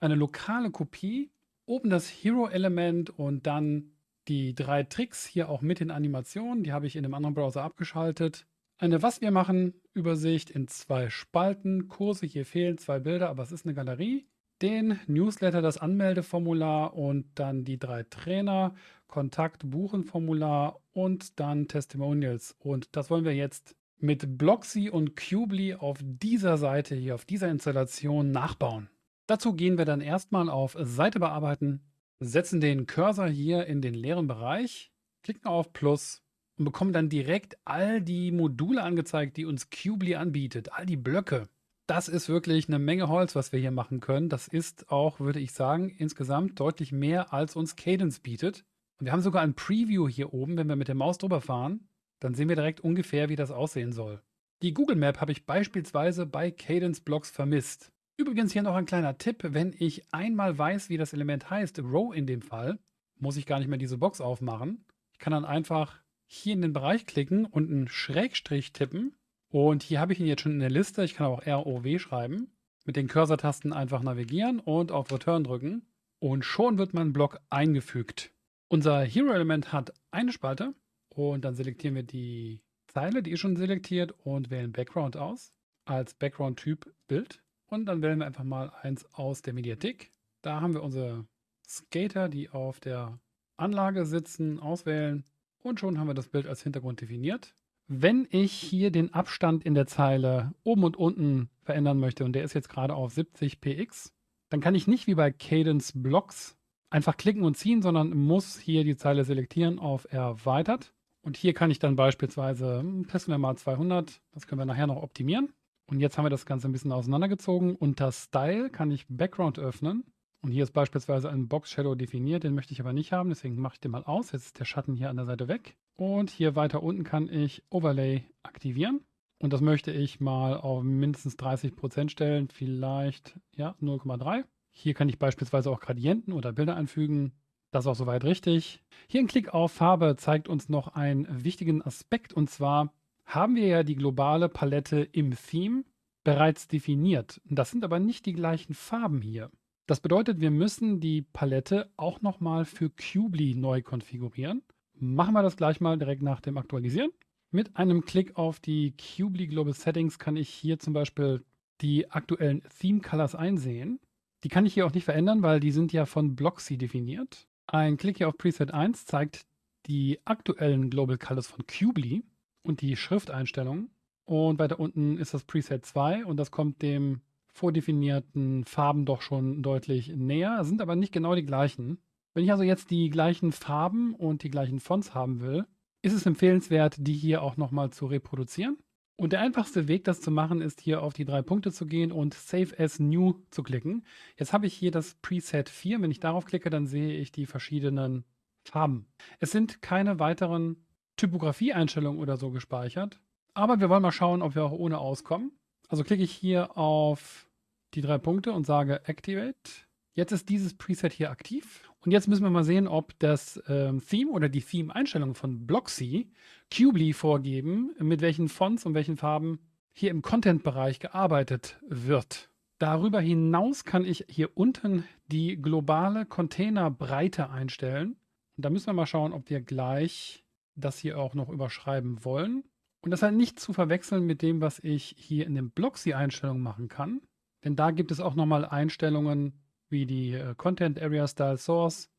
eine lokale Kopie, oben das Hero-Element und dann die drei Tricks hier auch mit den Animationen, die habe ich in einem anderen Browser abgeschaltet. Eine Was wir machen Übersicht in zwei Spalten, Kurse, hier fehlen zwei Bilder, aber es ist eine Galerie. Den Newsletter, das Anmeldeformular und dann die drei Trainer, Kontakt, Buchen Formular und dann Testimonials. Und das wollen wir jetzt mit Bloxy und Cubely auf dieser Seite hier, auf dieser Installation nachbauen. Dazu gehen wir dann erstmal auf Seite bearbeiten, setzen den Cursor hier in den leeren Bereich, klicken auf Plus und bekommen dann direkt all die Module angezeigt, die uns Cubely anbietet, all die Blöcke. Das ist wirklich eine Menge Holz, was wir hier machen können. Das ist auch, würde ich sagen, insgesamt deutlich mehr, als uns Cadence bietet. Und wir haben sogar ein Preview hier oben, wenn wir mit der Maus drüber fahren, dann sehen wir direkt ungefähr, wie das aussehen soll. Die Google Map habe ich beispielsweise bei Cadence Blocks vermisst. Übrigens hier noch ein kleiner Tipp, wenn ich einmal weiß, wie das Element heißt, Row in dem Fall, muss ich gar nicht mehr diese Box aufmachen. Ich kann dann einfach hier in den Bereich klicken und einen Schrägstrich tippen. Und hier habe ich ihn jetzt schon in der Liste. Ich kann auch ROW schreiben. Mit den Cursor-Tasten einfach navigieren und auf Return drücken. Und schon wird mein Block eingefügt. Unser Hero-Element hat eine Spalte. Und dann selektieren wir die Zeile, die ist schon selektiert und wählen Background aus. Als Background-Typ Bild. Und dann wählen wir einfach mal eins aus der Mediathek. Da haben wir unsere Skater, die auf der Anlage sitzen, auswählen und schon haben wir das Bild als Hintergrund definiert. Wenn ich hier den Abstand in der Zeile oben und unten verändern möchte und der ist jetzt gerade auf 70 px, dann kann ich nicht wie bei Cadence Blocks einfach klicken und ziehen, sondern muss hier die Zeile selektieren auf Erweitert. Und hier kann ich dann beispielsweise, hm, testen wir mal 200, das können wir nachher noch optimieren. Und jetzt haben wir das Ganze ein bisschen auseinandergezogen. Unter Style kann ich Background öffnen und hier ist beispielsweise ein Box Shadow definiert, den möchte ich aber nicht haben, deswegen mache ich den mal aus. Jetzt ist der Schatten hier an der Seite weg. Und hier weiter unten kann ich Overlay aktivieren. Und das möchte ich mal auf mindestens 30% stellen, vielleicht ja 0,3. Hier kann ich beispielsweise auch Gradienten oder Bilder einfügen. Das ist auch soweit richtig. Hier ein Klick auf Farbe zeigt uns noch einen wichtigen Aspekt und zwar haben wir ja die globale Palette im Theme bereits definiert. Das sind aber nicht die gleichen Farben hier. Das bedeutet, wir müssen die Palette auch nochmal für Cubely neu konfigurieren. Machen wir das gleich mal direkt nach dem Aktualisieren. Mit einem Klick auf die Cubely Global Settings kann ich hier zum Beispiel die aktuellen Theme Colors einsehen. Die kann ich hier auch nicht verändern, weil die sind ja von Bloxy definiert. Ein Klick hier auf Preset 1 zeigt die aktuellen Global Colors von Cubely und die Schrifteinstellungen. Und weiter unten ist das Preset 2 und das kommt dem vordefinierten Farben doch schon deutlich näher, sind aber nicht genau die gleichen. Wenn ich also jetzt die gleichen Farben und die gleichen Fonts haben will, ist es empfehlenswert, die hier auch nochmal zu reproduzieren. Und der einfachste Weg, das zu machen, ist hier auf die drei Punkte zu gehen und Save as New zu klicken. Jetzt habe ich hier das Preset 4. Wenn ich darauf klicke, dann sehe ich die verschiedenen Farben. Es sind keine weiteren Typografie-Einstellungen oder so gespeichert, aber wir wollen mal schauen, ob wir auch ohne auskommen. Also klicke ich hier auf die drei Punkte und sage Activate. Jetzt ist dieses Preset hier aktiv. Und jetzt müssen wir mal sehen, ob das ähm, Theme oder die Theme-Einstellungen von Blocksy Qubly vorgeben, mit welchen Fonts und welchen Farben hier im Content-Bereich gearbeitet wird. Darüber hinaus kann ich hier unten die globale Containerbreite einstellen. Und da müssen wir mal schauen, ob wir gleich das hier auch noch überschreiben wollen. Und das halt nicht zu verwechseln mit dem, was ich hier in den Blocksy-Einstellungen machen kann. Denn da gibt es auch nochmal Einstellungen wie die äh, Content Area Style Source.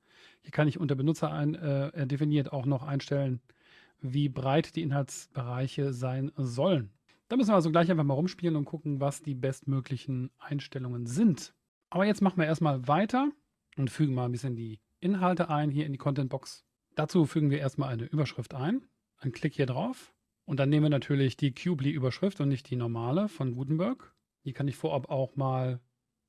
Hier kann ich unter Benutzer ein, äh, definiert auch noch einstellen, wie breit die Inhaltsbereiche sein sollen. Da müssen wir also gleich einfach mal rumspielen und gucken, was die bestmöglichen Einstellungen sind. Aber jetzt machen wir erstmal weiter und fügen mal ein bisschen die Inhalte ein hier in die Content Box. Dazu fügen wir erstmal eine Überschrift ein. Ein Klick hier drauf. Und dann nehmen wir natürlich die Qubly-Überschrift und nicht die normale von Gutenberg. Hier kann ich vorab auch mal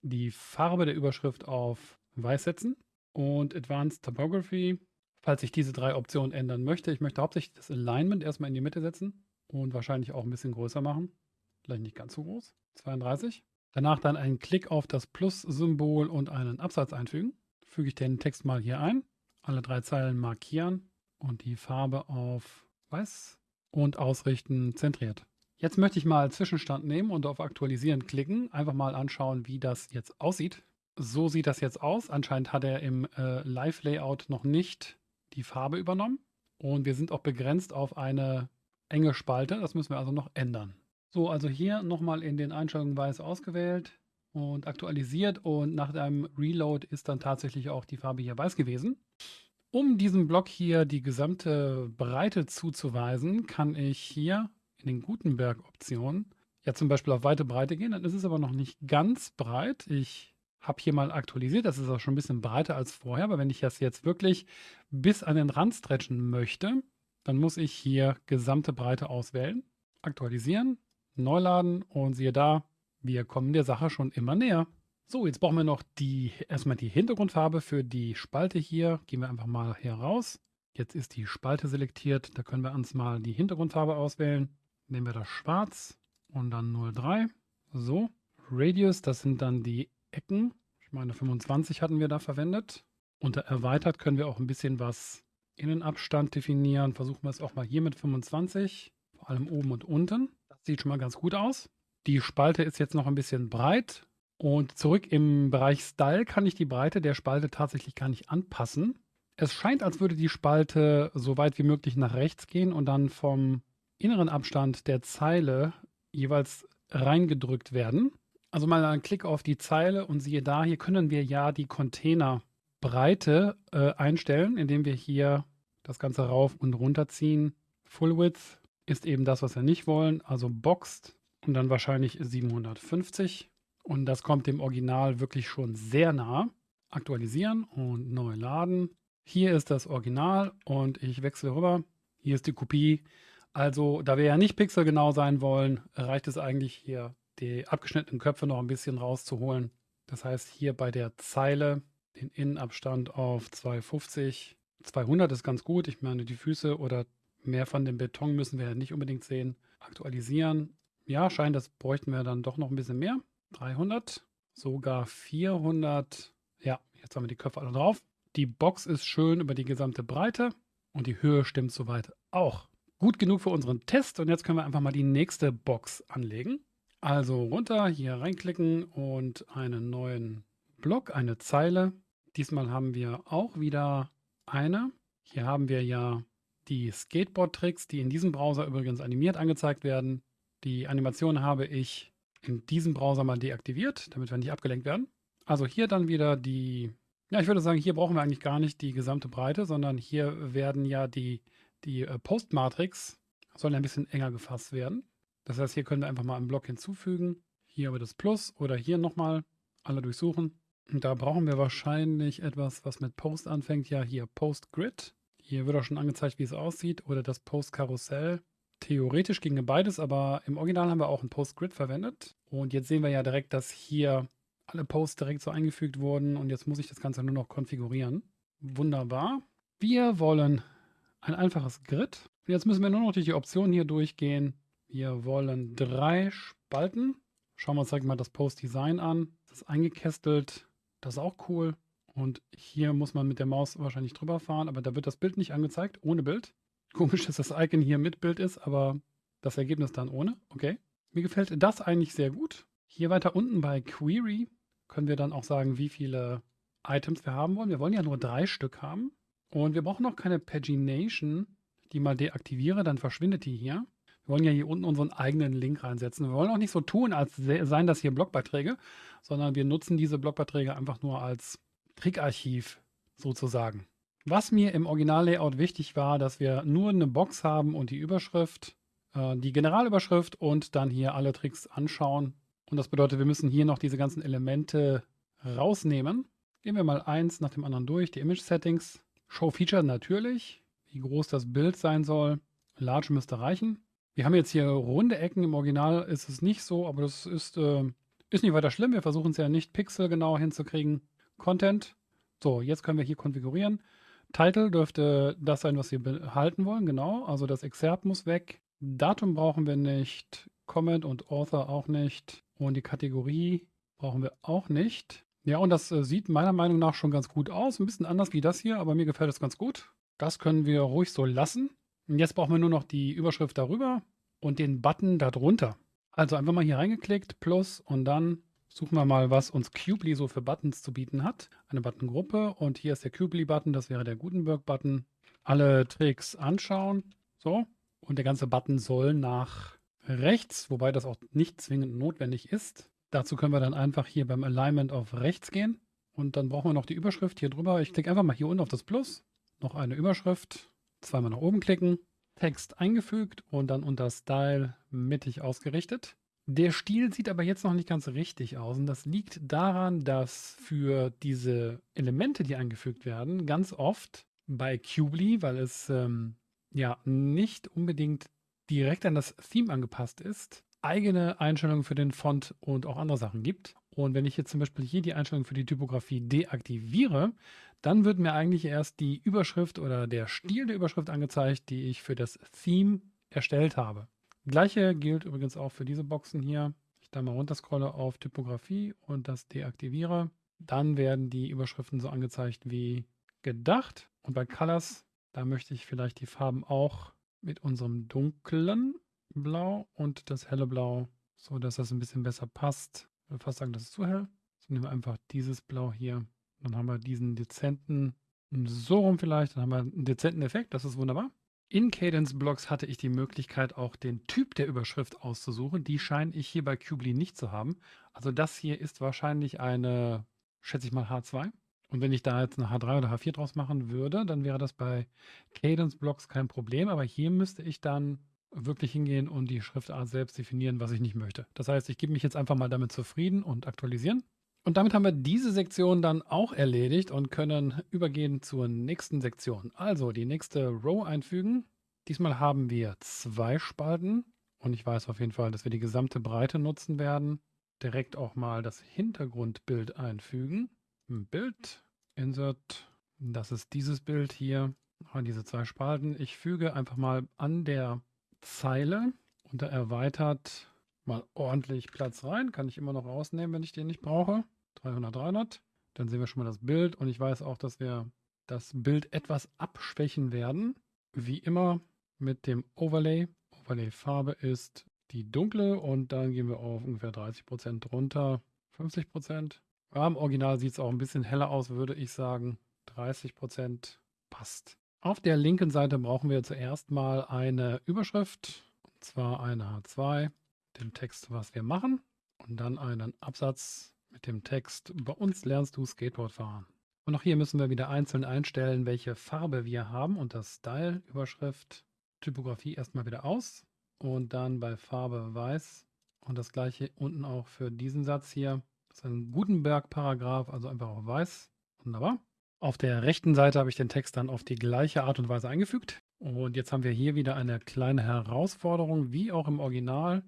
die Farbe der Überschrift auf weiß setzen. Und Advanced Typography, falls ich diese drei Optionen ändern möchte. Ich möchte hauptsächlich das Alignment erstmal in die Mitte setzen und wahrscheinlich auch ein bisschen größer machen. Vielleicht nicht ganz so groß. 32. Danach dann einen Klick auf das Plus-Symbol und einen Absatz einfügen. Füge ich den Text mal hier ein. Alle drei Zeilen markieren und die Farbe auf weiß und ausrichten zentriert. Jetzt möchte ich mal Zwischenstand nehmen und auf Aktualisieren klicken. Einfach mal anschauen, wie das jetzt aussieht. So sieht das jetzt aus. Anscheinend hat er im äh, Live-Layout noch nicht die Farbe übernommen. Und wir sind auch begrenzt auf eine enge Spalte. Das müssen wir also noch ändern. So, also hier nochmal in den Einstellungen weiß ausgewählt und aktualisiert und nach einem Reload ist dann tatsächlich auch die Farbe hier weiß gewesen. Um diesem Block hier die gesamte Breite zuzuweisen, kann ich hier in den Gutenberg-Optionen ja zum Beispiel auf weite Breite gehen. Dann ist es aber noch nicht ganz breit. Ich habe hier mal aktualisiert. Das ist auch schon ein bisschen breiter als vorher. Aber wenn ich das jetzt wirklich bis an den Rand stretchen möchte, dann muss ich hier gesamte Breite auswählen, aktualisieren, neu laden und siehe da, wir kommen der Sache schon immer näher. So, jetzt brauchen wir noch die, erstmal die Hintergrundfarbe für die Spalte hier. Gehen wir einfach mal hier raus. Jetzt ist die Spalte selektiert. Da können wir uns mal die Hintergrundfarbe auswählen. Nehmen wir das Schwarz und dann 03. So, Radius, das sind dann die Ecken. Ich meine 25 hatten wir da verwendet. Unter Erweitert können wir auch ein bisschen was Innenabstand definieren. Versuchen wir es auch mal hier mit 25, vor allem oben und unten. Das sieht schon mal ganz gut aus. Die Spalte ist jetzt noch ein bisschen breit. Und zurück im Bereich Style kann ich die Breite der Spalte tatsächlich gar nicht anpassen. Es scheint, als würde die Spalte so weit wie möglich nach rechts gehen und dann vom inneren Abstand der Zeile jeweils reingedrückt werden. Also mal einen Klick auf die Zeile und siehe da, hier können wir ja die Container Breite äh, einstellen, indem wir hier das Ganze rauf und runter ziehen. Full Width ist eben das, was wir nicht wollen, also Boxed und dann wahrscheinlich 750. Und das kommt dem Original wirklich schon sehr nah. Aktualisieren und neu laden. Hier ist das Original und ich wechsle rüber. Hier ist die Kopie. Also, da wir ja nicht pixelgenau sein wollen, reicht es eigentlich hier, die abgeschnittenen Köpfe noch ein bisschen rauszuholen. Das heißt, hier bei der Zeile den Innenabstand auf 250. 200 ist ganz gut. Ich meine, die Füße oder mehr von dem Beton müssen wir ja nicht unbedingt sehen. Aktualisieren. Ja, scheint, das bräuchten wir dann doch noch ein bisschen mehr. 300, sogar 400. Ja, jetzt haben wir die Köpfe alle drauf. Die Box ist schön über die gesamte Breite und die Höhe stimmt soweit auch. Gut genug für unseren Test und jetzt können wir einfach mal die nächste Box anlegen. Also runter, hier reinklicken und einen neuen Block, eine Zeile Diesmal haben wir auch wieder eine. Hier haben wir ja die Skateboard-Tricks, die in diesem Browser übrigens animiert angezeigt werden. Die Animation habe ich in diesem Browser mal deaktiviert, damit wir nicht abgelenkt werden. Also hier dann wieder die, ja, ich würde sagen, hier brauchen wir eigentlich gar nicht die gesamte Breite, sondern hier werden ja die, die äh, Post-Matrix, sollen ein bisschen enger gefasst werden. Das heißt, hier können wir einfach mal einen Block hinzufügen. Hier aber das Plus oder hier nochmal alle durchsuchen. Da brauchen wir wahrscheinlich etwas, was mit Post anfängt. Ja, hier Post Grid. Hier wird auch schon angezeigt, wie es aussieht. Oder das Post Karussell. Theoretisch ginge beides, aber im Original haben wir auch ein Post Grid verwendet. Und jetzt sehen wir ja direkt, dass hier alle Posts direkt so eingefügt wurden. Und jetzt muss ich das Ganze nur noch konfigurieren. Wunderbar. Wir wollen ein einfaches Grid. Und jetzt müssen wir nur noch durch die Optionen hier durchgehen. Wir wollen drei Spalten. Schauen wir uns direkt mal das Post-Design an. Das ist eingekästelt. Das ist auch cool. Und hier muss man mit der Maus wahrscheinlich drüber fahren, aber da wird das Bild nicht angezeigt, ohne Bild. Komisch, dass das Icon hier mit Bild ist, aber das Ergebnis dann ohne. Okay. Mir gefällt das eigentlich sehr gut. Hier weiter unten bei Query können wir dann auch sagen, wie viele Items wir haben wollen. Wir wollen ja nur drei Stück haben. Und wir brauchen noch keine Pagination, die mal deaktiviere, dann verschwindet die hier. Wir wollen ja hier unten unseren eigenen Link reinsetzen. Wir wollen auch nicht so tun, als seien das hier Blogbeiträge, sondern wir nutzen diese Blogbeiträge einfach nur als Trickarchiv sozusagen. Was mir im Originallayout wichtig war, dass wir nur eine Box haben und die Überschrift, äh, die Generalüberschrift und dann hier alle Tricks anschauen. Und das bedeutet, wir müssen hier noch diese ganzen Elemente rausnehmen. Gehen wir mal eins nach dem anderen durch. Die Image Settings. Show Feature natürlich. Wie groß das Bild sein soll. Large müsste reichen. Wir haben jetzt hier runde Ecken. Im Original ist es nicht so, aber das ist, äh, ist nicht weiter schlimm. Wir versuchen es ja nicht pixelgenau hinzukriegen. Content. So, jetzt können wir hier konfigurieren. Title dürfte das sein, was wir behalten wollen, genau. Also das Excerpt muss weg. Datum brauchen wir nicht. Comment und Author auch nicht. Und die Kategorie brauchen wir auch nicht. Ja, und das äh, sieht meiner Meinung nach schon ganz gut aus. Ein bisschen anders wie das hier, aber mir gefällt es ganz gut. Das können wir ruhig so lassen. Und jetzt brauchen wir nur noch die Überschrift darüber und den Button darunter. Also einfach mal hier reingeklickt, plus und dann suchen wir mal, was uns Cubely so für Buttons zu bieten hat. Eine Buttongruppe und hier ist der Cubely-Button, das wäre der Gutenberg-Button. Alle Tricks anschauen. So. Und der ganze Button soll nach rechts, wobei das auch nicht zwingend notwendig ist. Dazu können wir dann einfach hier beim Alignment auf rechts gehen. Und dann brauchen wir noch die Überschrift hier drüber. Ich klicke einfach mal hier unten auf das Plus. Noch eine Überschrift. Zweimal nach oben klicken. Text eingefügt und dann unter Style mittig ausgerichtet. Der Stil sieht aber jetzt noch nicht ganz richtig aus und das liegt daran, dass für diese Elemente, die eingefügt werden, ganz oft bei Cubely, weil es ähm, ja nicht unbedingt direkt an das Theme angepasst ist, eigene Einstellungen für den Font und auch andere Sachen gibt. Und wenn ich jetzt zum Beispiel hier die Einstellung für die Typografie deaktiviere, dann wird mir eigentlich erst die Überschrift oder der Stil der Überschrift angezeigt, die ich für das Theme erstellt habe. Gleiche gilt übrigens auch für diese Boxen hier. Ich da mal runterscrolle auf Typografie und das deaktiviere. Dann werden die Überschriften so angezeigt wie gedacht. Und bei Colors, da möchte ich vielleicht die Farben auch mit unserem dunklen Blau und das helle Blau, so dass das ein bisschen besser passt. Ich würde fast sagen, das ist zu hell. So nehmen wir einfach dieses Blau hier. Dann haben wir diesen dezenten, so rum vielleicht, dann haben wir einen dezenten Effekt, das ist wunderbar. In Cadence Blocks hatte ich die Möglichkeit, auch den Typ der Überschrift auszusuchen. Die scheine ich hier bei Cubely nicht zu haben. Also das hier ist wahrscheinlich eine, schätze ich mal, H2. Und wenn ich da jetzt eine H3 oder H4 draus machen würde, dann wäre das bei Cadence Blocks kein Problem. Aber hier müsste ich dann wirklich hingehen und die Schriftart selbst definieren, was ich nicht möchte. Das heißt, ich gebe mich jetzt einfach mal damit zufrieden und aktualisieren. Und damit haben wir diese Sektion dann auch erledigt und können übergehen zur nächsten Sektion. Also die nächste Row einfügen. Diesmal haben wir zwei Spalten und ich weiß auf jeden Fall, dass wir die gesamte Breite nutzen werden. Direkt auch mal das Hintergrundbild einfügen. Bild, Insert, das ist dieses Bild hier, diese zwei Spalten. Ich füge einfach mal an der Zeile unter erweitert mal ordentlich Platz rein. Kann ich immer noch rausnehmen, wenn ich den nicht brauche. 300, 300. Dann sehen wir schon mal das Bild und ich weiß auch, dass wir das Bild etwas abschwächen werden. Wie immer mit dem Overlay. Overlay-Farbe ist die dunkle und dann gehen wir auf ungefähr 30% runter. 50%. Ja, Im Original sieht es auch ein bisschen heller aus, würde ich sagen. 30% passt. Auf der linken Seite brauchen wir zuerst mal eine Überschrift, und zwar eine H2, dem Text, was wir machen, und dann einen Absatz mit dem Text, bei uns lernst du Skateboard fahren. Und auch hier müssen wir wieder einzeln einstellen, welche Farbe wir haben und das Style, Überschrift, Typografie erstmal wieder aus und dann bei Farbe weiß und das gleiche unten auch für diesen Satz hier. Das ist ein Gutenberg-Paragraph, also einfach auf weiß. Wunderbar. Auf der rechten Seite habe ich den Text dann auf die gleiche Art und Weise eingefügt. Und jetzt haben wir hier wieder eine kleine Herausforderung, wie auch im Original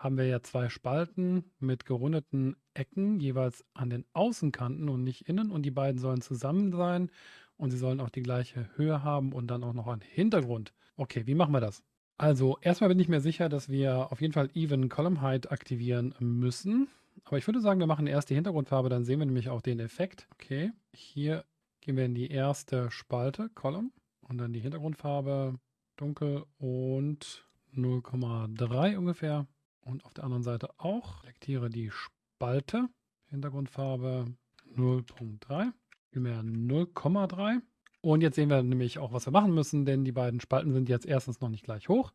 haben wir ja zwei Spalten mit gerundeten Ecken, jeweils an den Außenkanten und nicht innen. Und die beiden sollen zusammen sein. und sie sollen auch die gleiche Höhe haben und dann auch noch einen Hintergrund. Okay, wie machen wir das? Also erstmal bin ich mir sicher, dass wir auf jeden Fall Even Column Height aktivieren müssen. Aber ich würde sagen, wir machen erst die Hintergrundfarbe, dann sehen wir nämlich auch den Effekt. Okay, hier gehen wir in die erste Spalte, Column, und dann die Hintergrundfarbe dunkel und 0,3 ungefähr. Und auf der anderen Seite auch. Selektiere die Spalte, Hintergrundfarbe 0,3, vielmehr 0,3. Und jetzt sehen wir nämlich auch, was wir machen müssen, denn die beiden Spalten sind jetzt erstens noch nicht gleich hoch.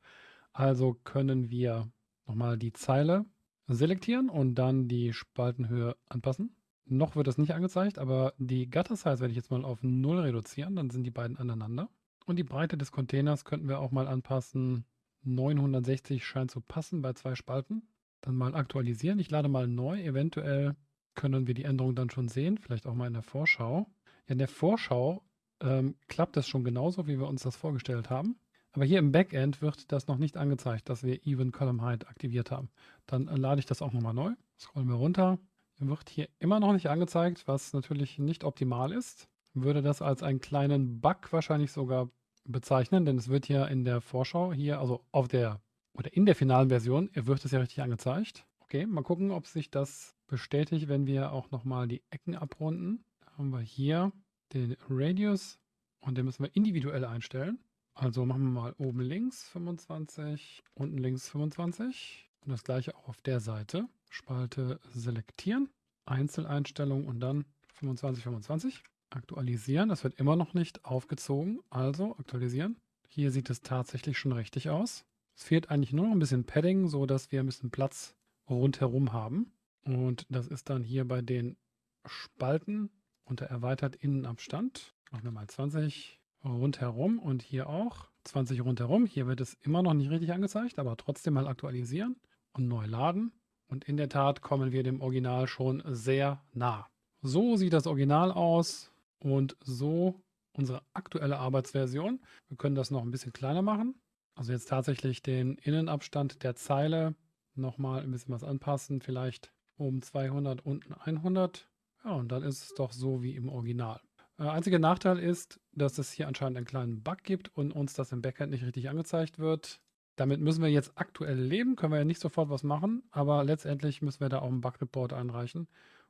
Also können wir nochmal die Zeile selektieren und dann die Spaltenhöhe anpassen. Noch wird das nicht angezeigt, aber die Gutter Size werde ich jetzt mal auf 0 reduzieren, dann sind die beiden aneinander. Und die Breite des Containers könnten wir auch mal anpassen. 960 scheint zu passen bei zwei Spalten. Dann mal aktualisieren. Ich lade mal neu. Eventuell können wir die Änderung dann schon sehen. Vielleicht auch mal in der Vorschau. Ja, in der Vorschau ähm, klappt das schon genauso, wie wir uns das vorgestellt haben. Aber hier im Backend wird das noch nicht angezeigt, dass wir Even Column Height aktiviert haben. Dann äh, lade ich das auch nochmal neu. Scrollen wir runter. Wird hier immer noch nicht angezeigt, was natürlich nicht optimal ist. Würde das als einen kleinen Bug wahrscheinlich sogar bezeichnen, denn es wird ja in der Vorschau hier, also auf der oder in der finalen Version, wird es ja richtig angezeigt. Okay, mal gucken, ob sich das bestätigt, wenn wir auch nochmal die Ecken abrunden. Da haben wir hier den Radius und den müssen wir individuell einstellen. Also machen wir mal oben links 25, unten links 25 und das gleiche auch auf der Seite. Spalte selektieren, Einzeleinstellung und dann 25, 25. Aktualisieren, das wird immer noch nicht aufgezogen, also aktualisieren. Hier sieht es tatsächlich schon richtig aus. Es fehlt eigentlich nur noch ein bisschen Padding, so dass wir ein bisschen Platz rundherum haben. Und das ist dann hier bei den Spalten unter erweitert Innenabstand. Machen wir mal 20 rundherum und hier auch 20 rundherum. Hier wird es immer noch nicht richtig angezeigt, aber trotzdem mal aktualisieren und neu laden. Und in der Tat kommen wir dem Original schon sehr nah. So sieht das Original aus und so unsere aktuelle Arbeitsversion. Wir können das noch ein bisschen kleiner machen. Also jetzt tatsächlich den Innenabstand der Zeile nochmal ein bisschen was anpassen. Vielleicht oben 200, unten 100. Ja, und dann ist es doch so wie im Original. Äh, einziger Nachteil ist, dass es hier anscheinend einen kleinen Bug gibt und uns das im Backend nicht richtig angezeigt wird. Damit müssen wir jetzt aktuell leben, können wir ja nicht sofort was machen, aber letztendlich müssen wir da auch einen Bug-Report einreichen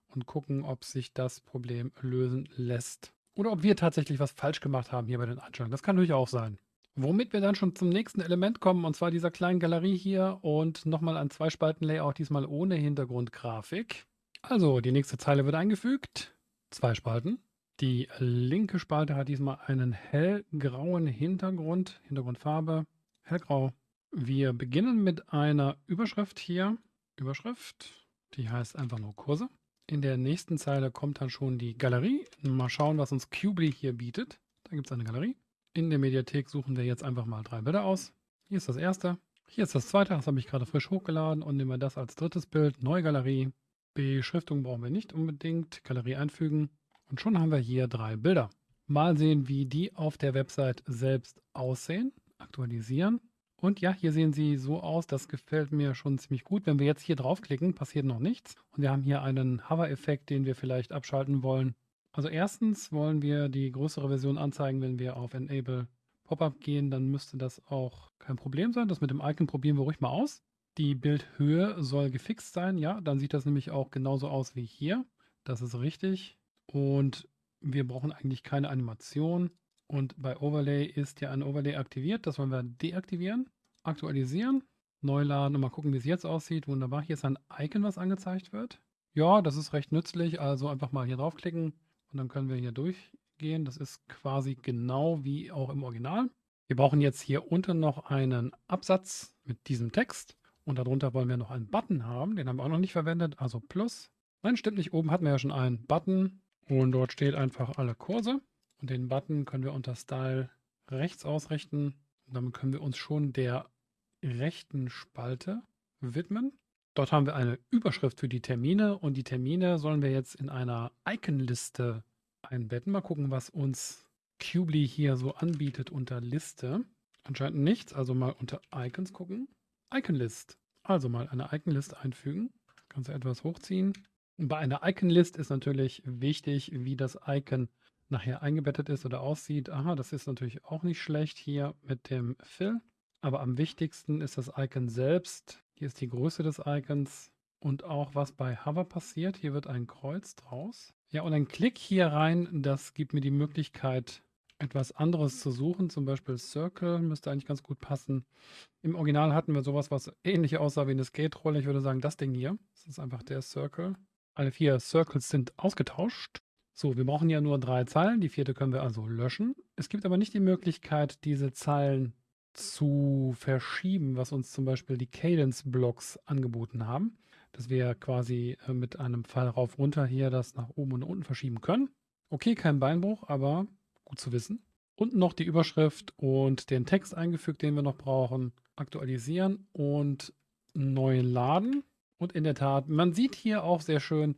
und gucken, ob sich das Problem lösen lässt. Oder ob wir tatsächlich was falsch gemacht haben hier bei den Einstellungen. Das kann natürlich auch sein. Womit wir dann schon zum nächsten Element kommen, und zwar dieser kleinen Galerie hier und nochmal ein Zwei-Spalten-Layout, diesmal ohne Hintergrundgrafik. Also, die nächste Zeile wird eingefügt. Zwei Spalten. Die linke Spalte hat diesmal einen hellgrauen Hintergrund, Hintergrundfarbe, hellgrau. Wir beginnen mit einer Überschrift hier. Überschrift, die heißt einfach nur Kurse. In der nächsten Zeile kommt dann schon die Galerie. Mal schauen, was uns Qubly hier bietet. Da gibt es eine Galerie. In der Mediathek suchen wir jetzt einfach mal drei Bilder aus. Hier ist das erste. Hier ist das zweite, das habe ich gerade frisch hochgeladen und nehmen wir das als drittes Bild. Neue Galerie. Beschriftung brauchen wir nicht unbedingt. Galerie einfügen. Und schon haben wir hier drei Bilder. Mal sehen, wie die auf der Website selbst aussehen. Aktualisieren. Und ja, hier sehen sie so aus. Das gefällt mir schon ziemlich gut. Wenn wir jetzt hier draufklicken, passiert noch nichts. Und wir haben hier einen Hover-Effekt, den wir vielleicht abschalten wollen. Also erstens wollen wir die größere Version anzeigen, wenn wir auf Enable Pop-up gehen, dann müsste das auch kein Problem sein. Das mit dem Icon probieren wir ruhig mal aus. Die Bildhöhe soll gefixt sein, ja, dann sieht das nämlich auch genauso aus wie hier. Das ist richtig. Und wir brauchen eigentlich keine Animation. Und bei Overlay ist ja ein Overlay aktiviert. Das wollen wir deaktivieren. Aktualisieren. Neu laden und mal gucken, wie es jetzt aussieht. Wunderbar. Hier ist ein Icon, was angezeigt wird. Ja, das ist recht nützlich. Also einfach mal hier draufklicken und dann können wir hier durchgehen. Das ist quasi genau wie auch im Original. Wir brauchen jetzt hier unten noch einen Absatz mit diesem Text. Und darunter wollen wir noch einen Button haben. Den haben wir auch noch nicht verwendet. Also Plus. Nein, stimmt nicht. Oben hatten wir ja schon einen Button. Und dort steht einfach alle Kurse. Und den Button können wir unter Style rechts ausrichten. Und damit können wir uns schon der rechten Spalte widmen. Dort haben wir eine Überschrift für die Termine und die Termine sollen wir jetzt in einer Icon-Liste einbetten. Mal gucken, was uns Qubly hier so anbietet unter Liste. Anscheinend nichts, also mal unter Icons gucken. Icon-List. Also mal eine Icon-List einfügen. Kannst du etwas hochziehen. Und bei einer Icon-List ist natürlich wichtig, wie das Icon nachher eingebettet ist oder aussieht. Aha, das ist natürlich auch nicht schlecht hier mit dem Fill. Aber am wichtigsten ist das Icon selbst. Hier ist die Größe des Icons und auch was bei Hover passiert. Hier wird ein Kreuz draus. Ja, und ein Klick hier rein, das gibt mir die Möglichkeit, etwas anderes zu suchen. Zum Beispiel Circle müsste eigentlich ganz gut passen. Im Original hatten wir sowas, was ähnlich aussah wie eine Skate-Rolle. Ich würde sagen, das Ding hier. Das ist einfach der Circle. Alle vier Circles sind ausgetauscht. So, wir brauchen ja nur drei Zeilen. Die vierte können wir also löschen. Es gibt aber nicht die Möglichkeit, diese Zeilen zu verschieben, was uns zum Beispiel die Cadence-Blocks angeboten haben. Dass wir quasi äh, mit einem Pfeil rauf runter hier das nach oben und unten verschieben können. Okay, kein Beinbruch, aber gut zu wissen. Unten noch die Überschrift und den Text eingefügt, den wir noch brauchen. Aktualisieren und neu laden. Und in der Tat, man sieht hier auch sehr schön,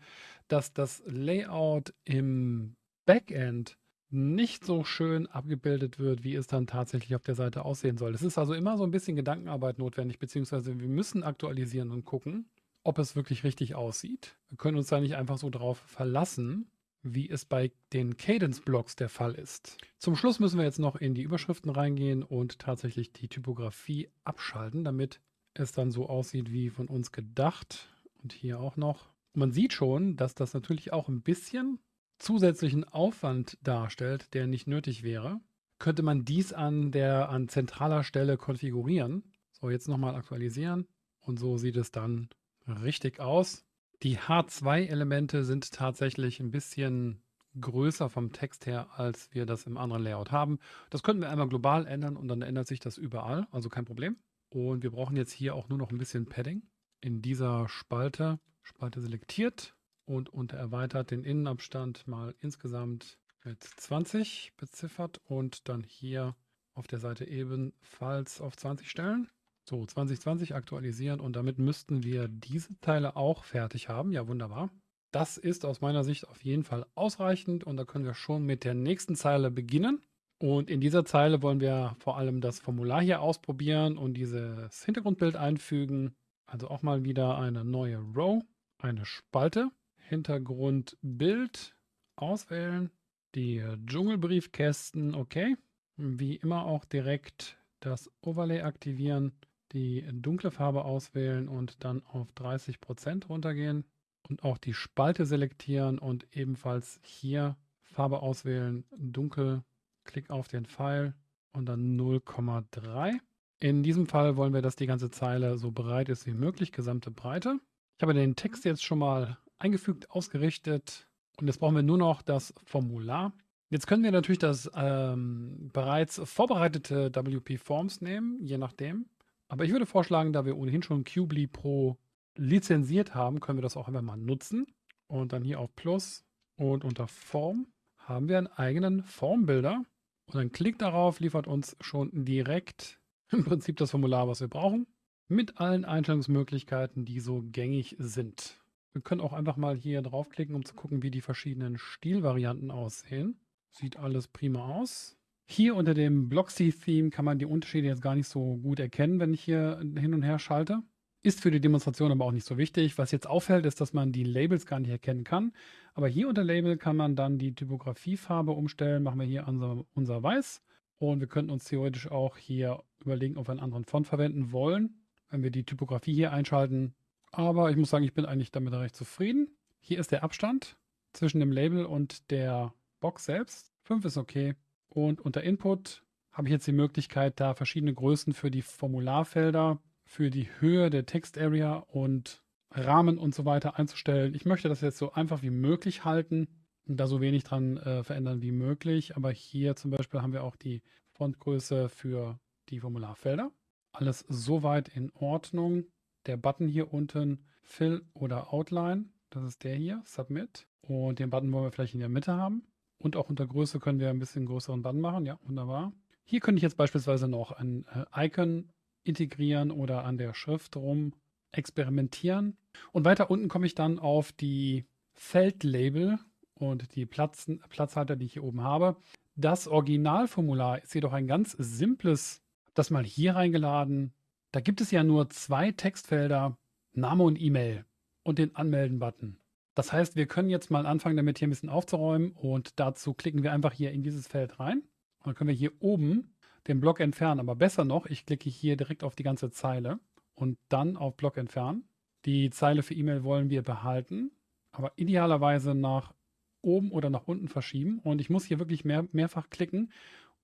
dass das Layout im Backend nicht so schön abgebildet wird, wie es dann tatsächlich auf der Seite aussehen soll. Es ist also immer so ein bisschen Gedankenarbeit notwendig, beziehungsweise wir müssen aktualisieren und gucken, ob es wirklich richtig aussieht. Wir können uns da nicht einfach so drauf verlassen, wie es bei den Cadence-Blocks der Fall ist. Zum Schluss müssen wir jetzt noch in die Überschriften reingehen und tatsächlich die Typografie abschalten, damit es dann so aussieht wie von uns gedacht. Und hier auch noch. Man sieht schon, dass das natürlich auch ein bisschen zusätzlichen Aufwand darstellt, der nicht nötig wäre. Könnte man dies an der an zentraler Stelle konfigurieren. So, jetzt nochmal aktualisieren. Und so sieht es dann richtig aus. Die H2-Elemente sind tatsächlich ein bisschen größer vom Text her, als wir das im anderen Layout haben. Das könnten wir einmal global ändern und dann ändert sich das überall, also kein Problem. Und wir brauchen jetzt hier auch nur noch ein bisschen Padding. In dieser Spalte, Spalte selektiert und unter erweitert den Innenabstand mal insgesamt mit 20 beziffert und dann hier auf der Seite ebenfalls auf 20 stellen. So, 2020 aktualisieren und damit müssten wir diese Teile auch fertig haben. Ja, wunderbar. Das ist aus meiner Sicht auf jeden Fall ausreichend und da können wir schon mit der nächsten Zeile beginnen. Und in dieser Zeile wollen wir vor allem das Formular hier ausprobieren und dieses Hintergrundbild einfügen. Also auch mal wieder eine neue Row, eine Spalte, Hintergrundbild auswählen, die Dschungelbriefkästen, okay. Wie immer auch direkt das Overlay aktivieren die dunkle Farbe auswählen und dann auf 30% runtergehen und auch die Spalte selektieren und ebenfalls hier Farbe auswählen, dunkel, klick auf den Pfeil und dann 0,3. In diesem Fall wollen wir, dass die ganze Zeile so breit ist wie möglich, gesamte Breite. Ich habe den Text jetzt schon mal eingefügt, ausgerichtet und jetzt brauchen wir nur noch das Formular. Jetzt können wir natürlich das ähm, bereits vorbereitete WP Forms nehmen, je nachdem. Aber ich würde vorschlagen, da wir ohnehin schon Qbly Pro lizenziert haben, können wir das auch einfach mal nutzen. Und dann hier auf Plus und unter Form haben wir einen eigenen Formbilder. Und ein Klick darauf liefert uns schon direkt im Prinzip das Formular, was wir brauchen. Mit allen Einstellungsmöglichkeiten, die so gängig sind. Wir können auch einfach mal hier draufklicken, um zu gucken, wie die verschiedenen Stilvarianten aussehen. Sieht alles prima aus. Hier unter dem Blocksy-Theme kann man die Unterschiede jetzt gar nicht so gut erkennen, wenn ich hier hin und her schalte. Ist für die Demonstration aber auch nicht so wichtig. Was jetzt auffällt, ist, dass man die Labels gar nicht erkennen kann. Aber hier unter Label kann man dann die Typografiefarbe umstellen. Machen wir hier unser, unser Weiß. Und wir könnten uns theoretisch auch hier überlegen, ob wir einen anderen Font verwenden wollen, wenn wir die Typografie hier einschalten. Aber ich muss sagen, ich bin eigentlich damit recht zufrieden. Hier ist der Abstand zwischen dem Label und der Box selbst. 5 ist okay. Und unter Input habe ich jetzt die Möglichkeit, da verschiedene Größen für die Formularfelder, für die Höhe der Text-Area und Rahmen und so weiter einzustellen. Ich möchte das jetzt so einfach wie möglich halten und da so wenig dran äh, verändern wie möglich. Aber hier zum Beispiel haben wir auch die Fontgröße für die Formularfelder. Alles soweit in Ordnung. Der Button hier unten, Fill oder Outline, das ist der hier, Submit. Und den Button wollen wir vielleicht in der Mitte haben. Und auch unter Größe können wir ein bisschen größeren Band machen. Ja, wunderbar. Hier könnte ich jetzt beispielsweise noch ein äh, Icon integrieren oder an der Schrift rum experimentieren. Und weiter unten komme ich dann auf die Feldlabel und die Platz, Platzhalter, die ich hier oben habe. Das Originalformular ist jedoch ein ganz simples, das mal hier reingeladen. Da gibt es ja nur zwei Textfelder, Name und E-Mail und den Anmelden-Button. Das heißt, wir können jetzt mal anfangen, damit hier ein bisschen aufzuräumen und dazu klicken wir einfach hier in dieses Feld rein. Und dann können wir hier oben den Block entfernen. Aber besser noch, ich klicke hier direkt auf die ganze Zeile und dann auf Block entfernen. Die Zeile für E-Mail wollen wir behalten, aber idealerweise nach oben oder nach unten verschieben. Und ich muss hier wirklich mehr, mehrfach klicken,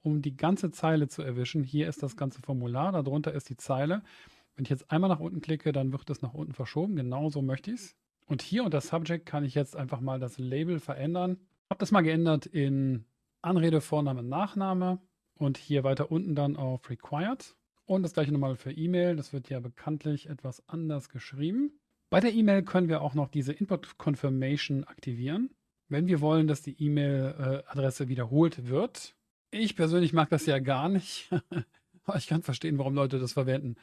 um die ganze Zeile zu erwischen. Hier ist das ganze Formular, darunter ist die Zeile. Wenn ich jetzt einmal nach unten klicke, dann wird es nach unten verschoben. Genau so möchte ich es. Und hier unter Subject kann ich jetzt einfach mal das Label verändern. Habe das mal geändert in Anrede, Vorname, Nachname und hier weiter unten dann auf Required. Und das gleiche nochmal für E-Mail. Das wird ja bekanntlich etwas anders geschrieben. Bei der E-Mail können wir auch noch diese Input Confirmation aktivieren, wenn wir wollen, dass die E-Mail-Adresse wiederholt wird. Ich persönlich mag das ja gar nicht. ich kann verstehen, warum Leute das verwenden.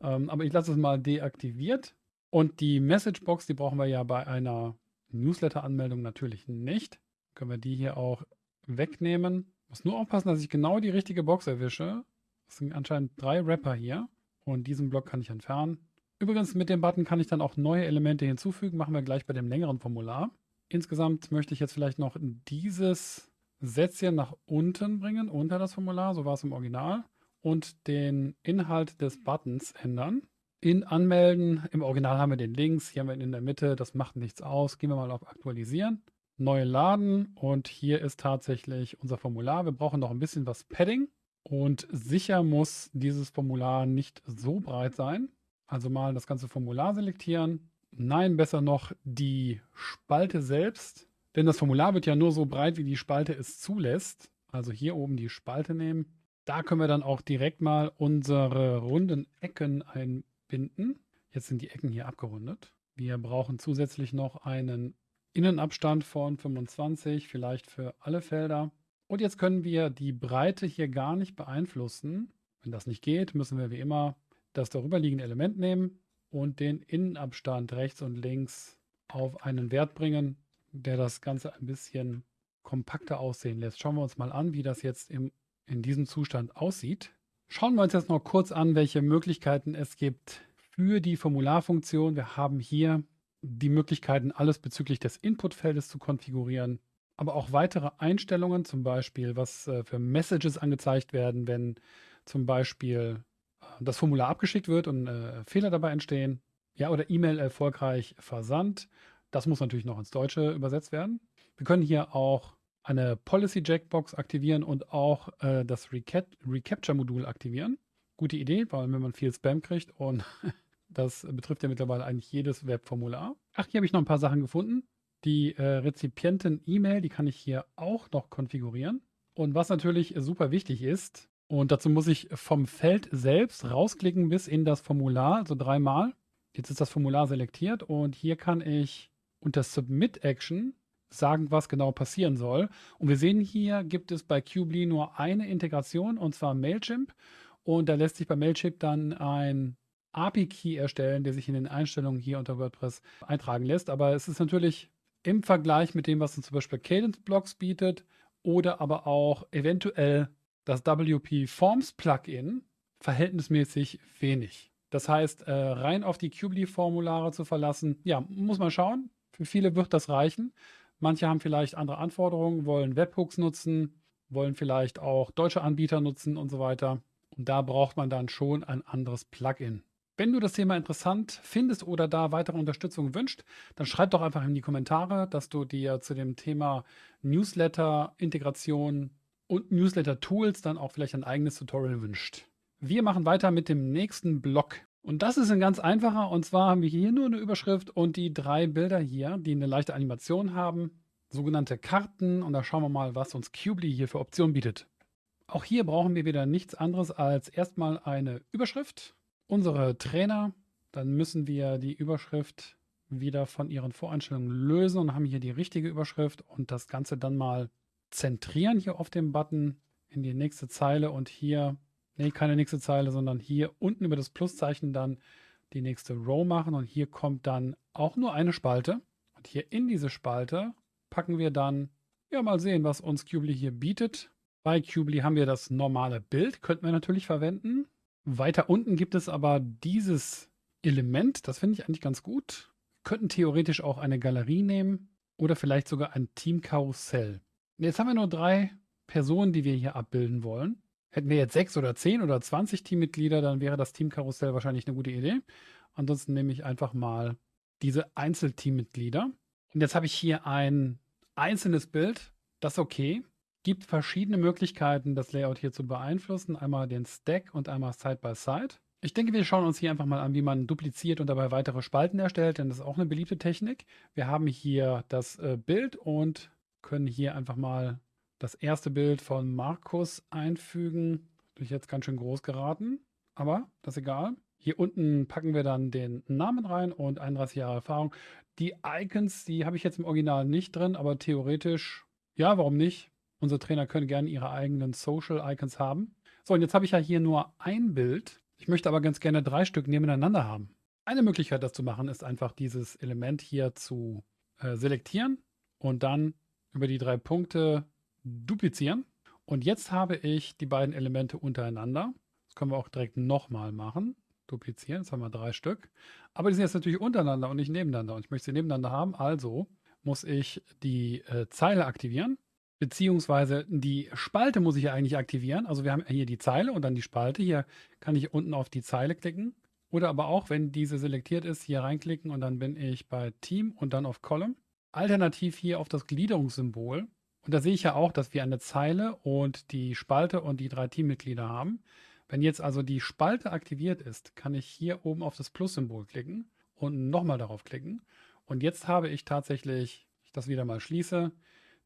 Ähm, aber ich lasse es mal deaktiviert. Und die Messagebox, die brauchen wir ja bei einer Newsletter-Anmeldung natürlich nicht. Können wir die hier auch wegnehmen. Muss nur aufpassen, dass ich genau die richtige Box erwische. Das sind anscheinend drei Wrapper hier. Und diesen Block kann ich entfernen. Übrigens, mit dem Button kann ich dann auch neue Elemente hinzufügen. Machen wir gleich bei dem längeren Formular. Insgesamt möchte ich jetzt vielleicht noch dieses Sätzchen nach unten bringen, unter das Formular. So war es im Original. Und den Inhalt des Buttons ändern. In Anmelden, im Original haben wir den Links, hier haben wir ihn in der Mitte, das macht nichts aus. Gehen wir mal auf Aktualisieren neu laden und hier ist tatsächlich unser Formular. Wir brauchen noch ein bisschen was Padding und sicher muss dieses Formular nicht so breit sein. Also mal das ganze Formular selektieren. Nein, besser noch die Spalte selbst, denn das Formular wird ja nur so breit, wie die Spalte es zulässt. Also hier oben die Spalte nehmen. Da können wir dann auch direkt mal unsere runden Ecken einbinden. Jetzt sind die Ecken hier abgerundet. Wir brauchen zusätzlich noch einen Innenabstand von 25, vielleicht für alle Felder. Und jetzt können wir die Breite hier gar nicht beeinflussen. Wenn das nicht geht, müssen wir wie immer das darüberliegende Element nehmen und den Innenabstand rechts und links auf einen Wert bringen, der das Ganze ein bisschen kompakter aussehen lässt. Schauen wir uns mal an, wie das jetzt im, in diesem Zustand aussieht. Schauen wir uns jetzt noch kurz an, welche Möglichkeiten es gibt für die Formularfunktion. Wir haben hier die Möglichkeiten, alles bezüglich des Inputfeldes zu konfigurieren, aber auch weitere Einstellungen, zum Beispiel, was äh, für Messages angezeigt werden, wenn zum Beispiel äh, das Formular abgeschickt wird und äh, Fehler dabei entstehen. Ja, oder E-Mail erfolgreich versandt. Das muss natürlich noch ins Deutsche übersetzt werden. Wir können hier auch eine Policy Jackbox aktivieren und auch äh, das Recap Recapture-Modul aktivieren. Gute Idee, weil wenn man viel Spam kriegt und Das betrifft ja mittlerweile eigentlich jedes Webformular. Ach, hier habe ich noch ein paar Sachen gefunden. Die äh, Rezipienten-E-Mail, die kann ich hier auch noch konfigurieren. Und was natürlich super wichtig ist, und dazu muss ich vom Feld selbst rausklicken bis in das Formular, also dreimal. Jetzt ist das Formular selektiert und hier kann ich unter Submit Action sagen, was genau passieren soll. Und wir sehen hier, gibt es bei Qbly nur eine Integration und zwar Mailchimp. Und da lässt sich bei Mailchimp dann ein API-Key erstellen, der sich in den Einstellungen hier unter WordPress eintragen lässt. Aber es ist natürlich im Vergleich mit dem, was uns zum Beispiel Cadence Blocks bietet oder aber auch eventuell das WP Forms Plugin verhältnismäßig wenig. Das heißt, äh, rein auf die Qbly-Formulare zu verlassen, ja, muss man schauen. Für viele wird das reichen. Manche haben vielleicht andere Anforderungen, wollen Webhooks nutzen, wollen vielleicht auch deutsche Anbieter nutzen und so weiter. Und da braucht man dann schon ein anderes Plugin. Wenn du das Thema interessant findest oder da weitere Unterstützung wünscht, dann schreib doch einfach in die Kommentare, dass du dir zu dem Thema Newsletter-Integration und Newsletter-Tools dann auch vielleicht ein eigenes Tutorial wünscht. Wir machen weiter mit dem nächsten Block. Und das ist ein ganz einfacher. Und zwar haben wir hier nur eine Überschrift und die drei Bilder hier, die eine leichte Animation haben. Sogenannte Karten. Und da schauen wir mal, was uns Qbly hier für Optionen bietet. Auch hier brauchen wir wieder nichts anderes als erstmal eine Überschrift unsere Trainer, dann müssen wir die Überschrift wieder von ihren Voreinstellungen lösen und haben hier die richtige Überschrift und das Ganze dann mal zentrieren hier auf dem Button in die nächste Zeile und hier, nee, keine nächste Zeile, sondern hier unten über das Pluszeichen dann die nächste Row machen und hier kommt dann auch nur eine Spalte und hier in diese Spalte packen wir dann, ja mal sehen, was uns Qbly hier bietet. Bei Qbly haben wir das normale Bild, könnten wir natürlich verwenden. Weiter unten gibt es aber dieses Element, das finde ich eigentlich ganz gut. könnten theoretisch auch eine Galerie nehmen oder vielleicht sogar ein Teamkarussell. Jetzt haben wir nur drei Personen, die wir hier abbilden wollen. Hätten wir jetzt sechs oder zehn oder zwanzig Teammitglieder, dann wäre das Teamkarussell wahrscheinlich eine gute Idee. Ansonsten nehme ich einfach mal diese Einzelteammitglieder. Und jetzt habe ich hier ein einzelnes Bild. Das ist okay. Gibt verschiedene Möglichkeiten, das Layout hier zu beeinflussen. Einmal den Stack und einmal Side by Side. Ich denke, wir schauen uns hier einfach mal an, wie man dupliziert und dabei weitere Spalten erstellt, denn das ist auch eine beliebte Technik. Wir haben hier das äh, Bild und können hier einfach mal das erste Bild von Markus einfügen. Durch jetzt ganz schön groß geraten, aber das ist egal. Hier unten packen wir dann den Namen rein und 31 Jahre Erfahrung. Die Icons, die habe ich jetzt im Original nicht drin, aber theoretisch, ja, warum nicht? Unsere Trainer können gerne ihre eigenen Social Icons haben. So, und jetzt habe ich ja hier nur ein Bild. Ich möchte aber ganz gerne drei Stück nebeneinander haben. Eine Möglichkeit, das zu machen, ist einfach dieses Element hier zu äh, selektieren und dann über die drei Punkte duplizieren. Und jetzt habe ich die beiden Elemente untereinander. Das können wir auch direkt nochmal machen duplizieren. Jetzt haben wir drei Stück. Aber die sind jetzt natürlich untereinander und nicht nebeneinander. Und ich möchte sie nebeneinander haben. Also muss ich die äh, Zeile aktivieren. Beziehungsweise die Spalte muss ich ja eigentlich aktivieren. Also wir haben hier die Zeile und dann die Spalte. Hier kann ich unten auf die Zeile klicken. Oder aber auch, wenn diese selektiert ist, hier reinklicken und dann bin ich bei Team und dann auf Column. Alternativ hier auf das Gliederungssymbol. Und da sehe ich ja auch, dass wir eine Zeile und die Spalte und die drei Teammitglieder haben. Wenn jetzt also die Spalte aktiviert ist, kann ich hier oben auf das Plus-Symbol klicken und nochmal darauf klicken. Und jetzt habe ich tatsächlich, ich das wieder mal schließe,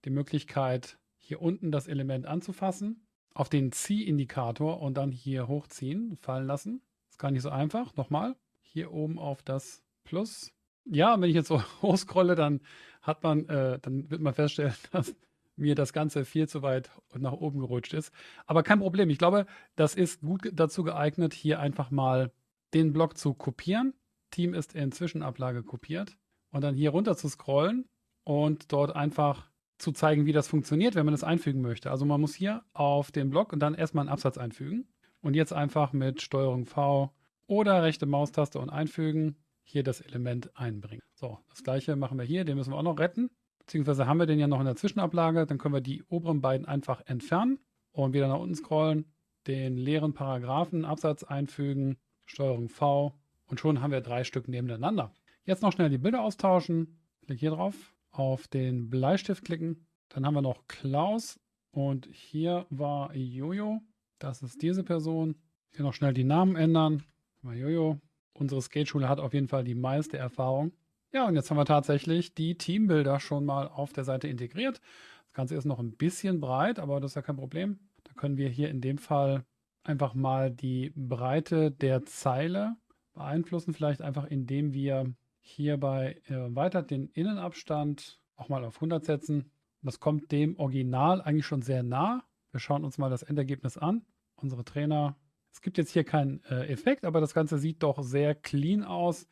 die Möglichkeit, hier unten das Element anzufassen, auf den Ziehindikator und dann hier hochziehen, fallen lassen. Das ist gar nicht so einfach. Nochmal, hier oben auf das Plus. Ja, wenn ich jetzt so hochscrolle, dann hat man, äh, dann wird man feststellen, dass mir das Ganze viel zu weit nach oben gerutscht ist. Aber kein Problem. Ich glaube, das ist gut dazu geeignet, hier einfach mal den Block zu kopieren. Team ist in Zwischenablage kopiert. Und dann hier runter zu scrollen und dort einfach zu zeigen, wie das funktioniert, wenn man das einfügen möchte. Also man muss hier auf den Block und dann erstmal einen Absatz einfügen. Und jetzt einfach mit STRG V oder rechte Maustaste und einfügen hier das Element einbringen. So, das gleiche machen wir hier. Den müssen wir auch noch retten. Beziehungsweise haben wir den ja noch in der Zwischenablage. Dann können wir die oberen beiden einfach entfernen und wieder nach unten scrollen, den leeren Paragraphen, Absatz einfügen, Steuerung V und schon haben wir drei Stück nebeneinander. Jetzt noch schnell die Bilder austauschen. Klick hier drauf, auf den Bleistift klicken. Dann haben wir noch Klaus und hier war Jojo. Das ist diese Person. Hier noch schnell die Namen ändern. Jojo. Unsere Skateschule hat auf jeden Fall die meiste Erfahrung. Ja, und jetzt haben wir tatsächlich die Teambilder schon mal auf der Seite integriert. Das Ganze ist noch ein bisschen breit, aber das ist ja kein Problem. Da können wir hier in dem Fall einfach mal die Breite der Zeile beeinflussen, vielleicht einfach indem wir hier bei erweitert den Innenabstand auch mal auf 100 setzen. Das kommt dem Original eigentlich schon sehr nah. Wir schauen uns mal das Endergebnis an. Unsere Trainer, es gibt jetzt hier keinen äh, Effekt, aber das Ganze sieht doch sehr clean aus.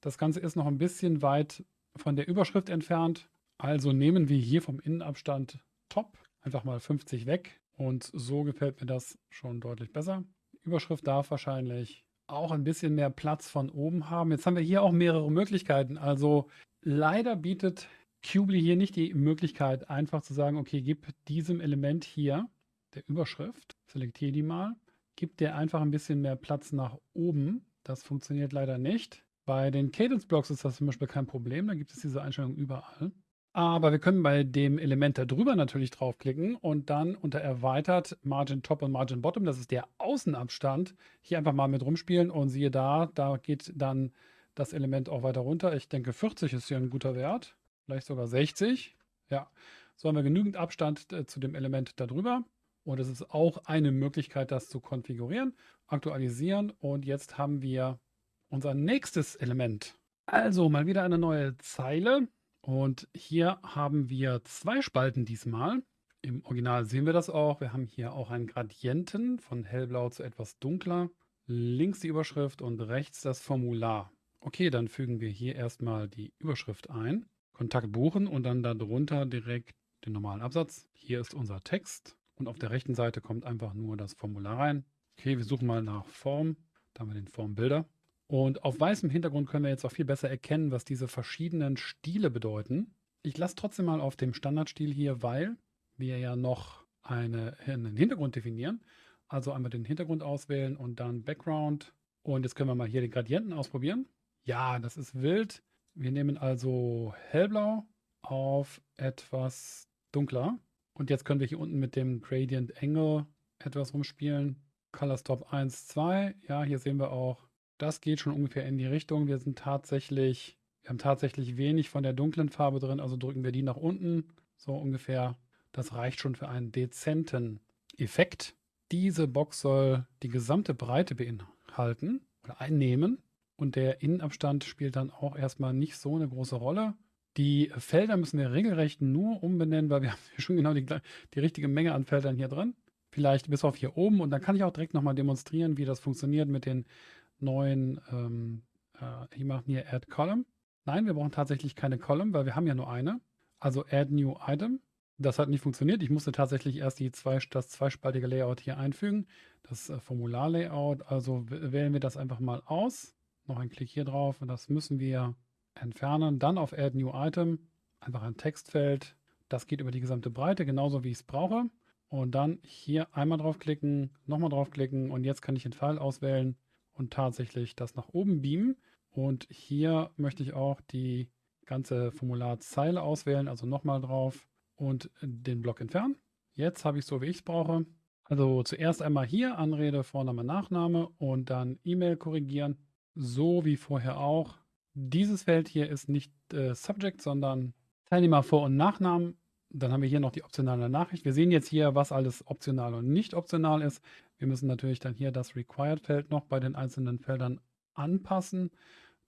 Das Ganze ist noch ein bisschen weit von der Überschrift entfernt. Also nehmen wir hier vom Innenabstand Top einfach mal 50 weg. Und so gefällt mir das schon deutlich besser. Überschrift darf wahrscheinlich auch ein bisschen mehr Platz von oben haben. Jetzt haben wir hier auch mehrere Möglichkeiten. Also leider bietet Qubly hier nicht die Möglichkeit, einfach zu sagen, okay, gib diesem Element hier der Überschrift, selektiere die mal, gib der einfach ein bisschen mehr Platz nach oben. Das funktioniert leider nicht. Bei den Cadence Blocks ist das zum Beispiel kein Problem, da gibt es diese Einstellung überall. Aber wir können bei dem Element darüber natürlich draufklicken und dann unter erweitert Margin Top und Margin Bottom, das ist der Außenabstand, hier einfach mal mit rumspielen und siehe da, da geht dann das Element auch weiter runter. Ich denke 40 ist hier ein guter Wert, vielleicht sogar 60. Ja, so haben wir genügend Abstand äh, zu dem Element darüber. Und es ist auch eine Möglichkeit, das zu konfigurieren, aktualisieren. Und jetzt haben wir unser nächstes Element. Also mal wieder eine neue Zeile. Und hier haben wir zwei Spalten diesmal. Im Original sehen wir das auch. Wir haben hier auch einen Gradienten von hellblau zu etwas dunkler. Links die Überschrift und rechts das Formular. Okay, dann fügen wir hier erstmal die Überschrift ein. Kontakt buchen und dann darunter direkt den normalen Absatz. Hier ist unser Text und auf der rechten Seite kommt einfach nur das Formular rein. Okay, wir suchen mal nach Form. Da haben wir den Formbilder. Und auf weißem Hintergrund können wir jetzt auch viel besser erkennen, was diese verschiedenen Stile bedeuten. Ich lasse trotzdem mal auf dem Standardstil hier, weil wir ja noch eine, einen Hintergrund definieren. Also einmal den Hintergrund auswählen und dann Background. Und jetzt können wir mal hier den Gradienten ausprobieren. Ja, das ist wild. Wir nehmen also hellblau auf etwas dunkler. Und jetzt können wir hier unten mit dem Gradient Angle etwas rumspielen. Color Stop 1, 2. Ja, hier sehen wir auch, das geht schon ungefähr in die Richtung. Wir sind tatsächlich, wir haben tatsächlich wenig von der dunklen Farbe drin, also drücken wir die nach unten, so ungefähr. Das reicht schon für einen dezenten Effekt. Diese Box soll die gesamte Breite beinhalten oder einnehmen. Und der Innenabstand spielt dann auch erstmal nicht so eine große Rolle. Die Felder müssen wir regelrecht nur umbenennen, weil wir haben schon genau die, die richtige Menge an Feldern hier drin. Vielleicht bis auf hier oben. Und dann kann ich auch direkt nochmal demonstrieren, wie das funktioniert mit den neuen, ähm, äh, hier machen hier Add Column. Nein, wir brauchen tatsächlich keine Column, weil wir haben ja nur eine. Also Add New Item. Das hat nicht funktioniert. Ich musste tatsächlich erst die zwei, das zweispaltige Layout hier einfügen. Das äh, Formular-Layout. Also wählen wir das einfach mal aus. Noch ein Klick hier drauf und das müssen wir entfernen. Dann auf Add New Item. Einfach ein Textfeld. Das geht über die gesamte Breite, genauso wie ich es brauche. Und dann hier einmal draufklicken, nochmal draufklicken und jetzt kann ich den Pfeil auswählen und tatsächlich das nach oben beamen. Und hier möchte ich auch die ganze Formularzeile auswählen, also nochmal drauf und den Block entfernen. Jetzt habe ich so, wie ich es brauche. Also zuerst einmal hier Anrede, Vorname, Nachname und dann E-Mail korrigieren, so wie vorher auch. Dieses Feld hier ist nicht äh, Subject, sondern Teilnehmer Vor- und Nachnamen. Dann haben wir hier noch die optionale Nachricht. Wir sehen jetzt hier, was alles optional und nicht optional ist. Wir müssen natürlich dann hier das Required-Feld noch bei den einzelnen Feldern anpassen.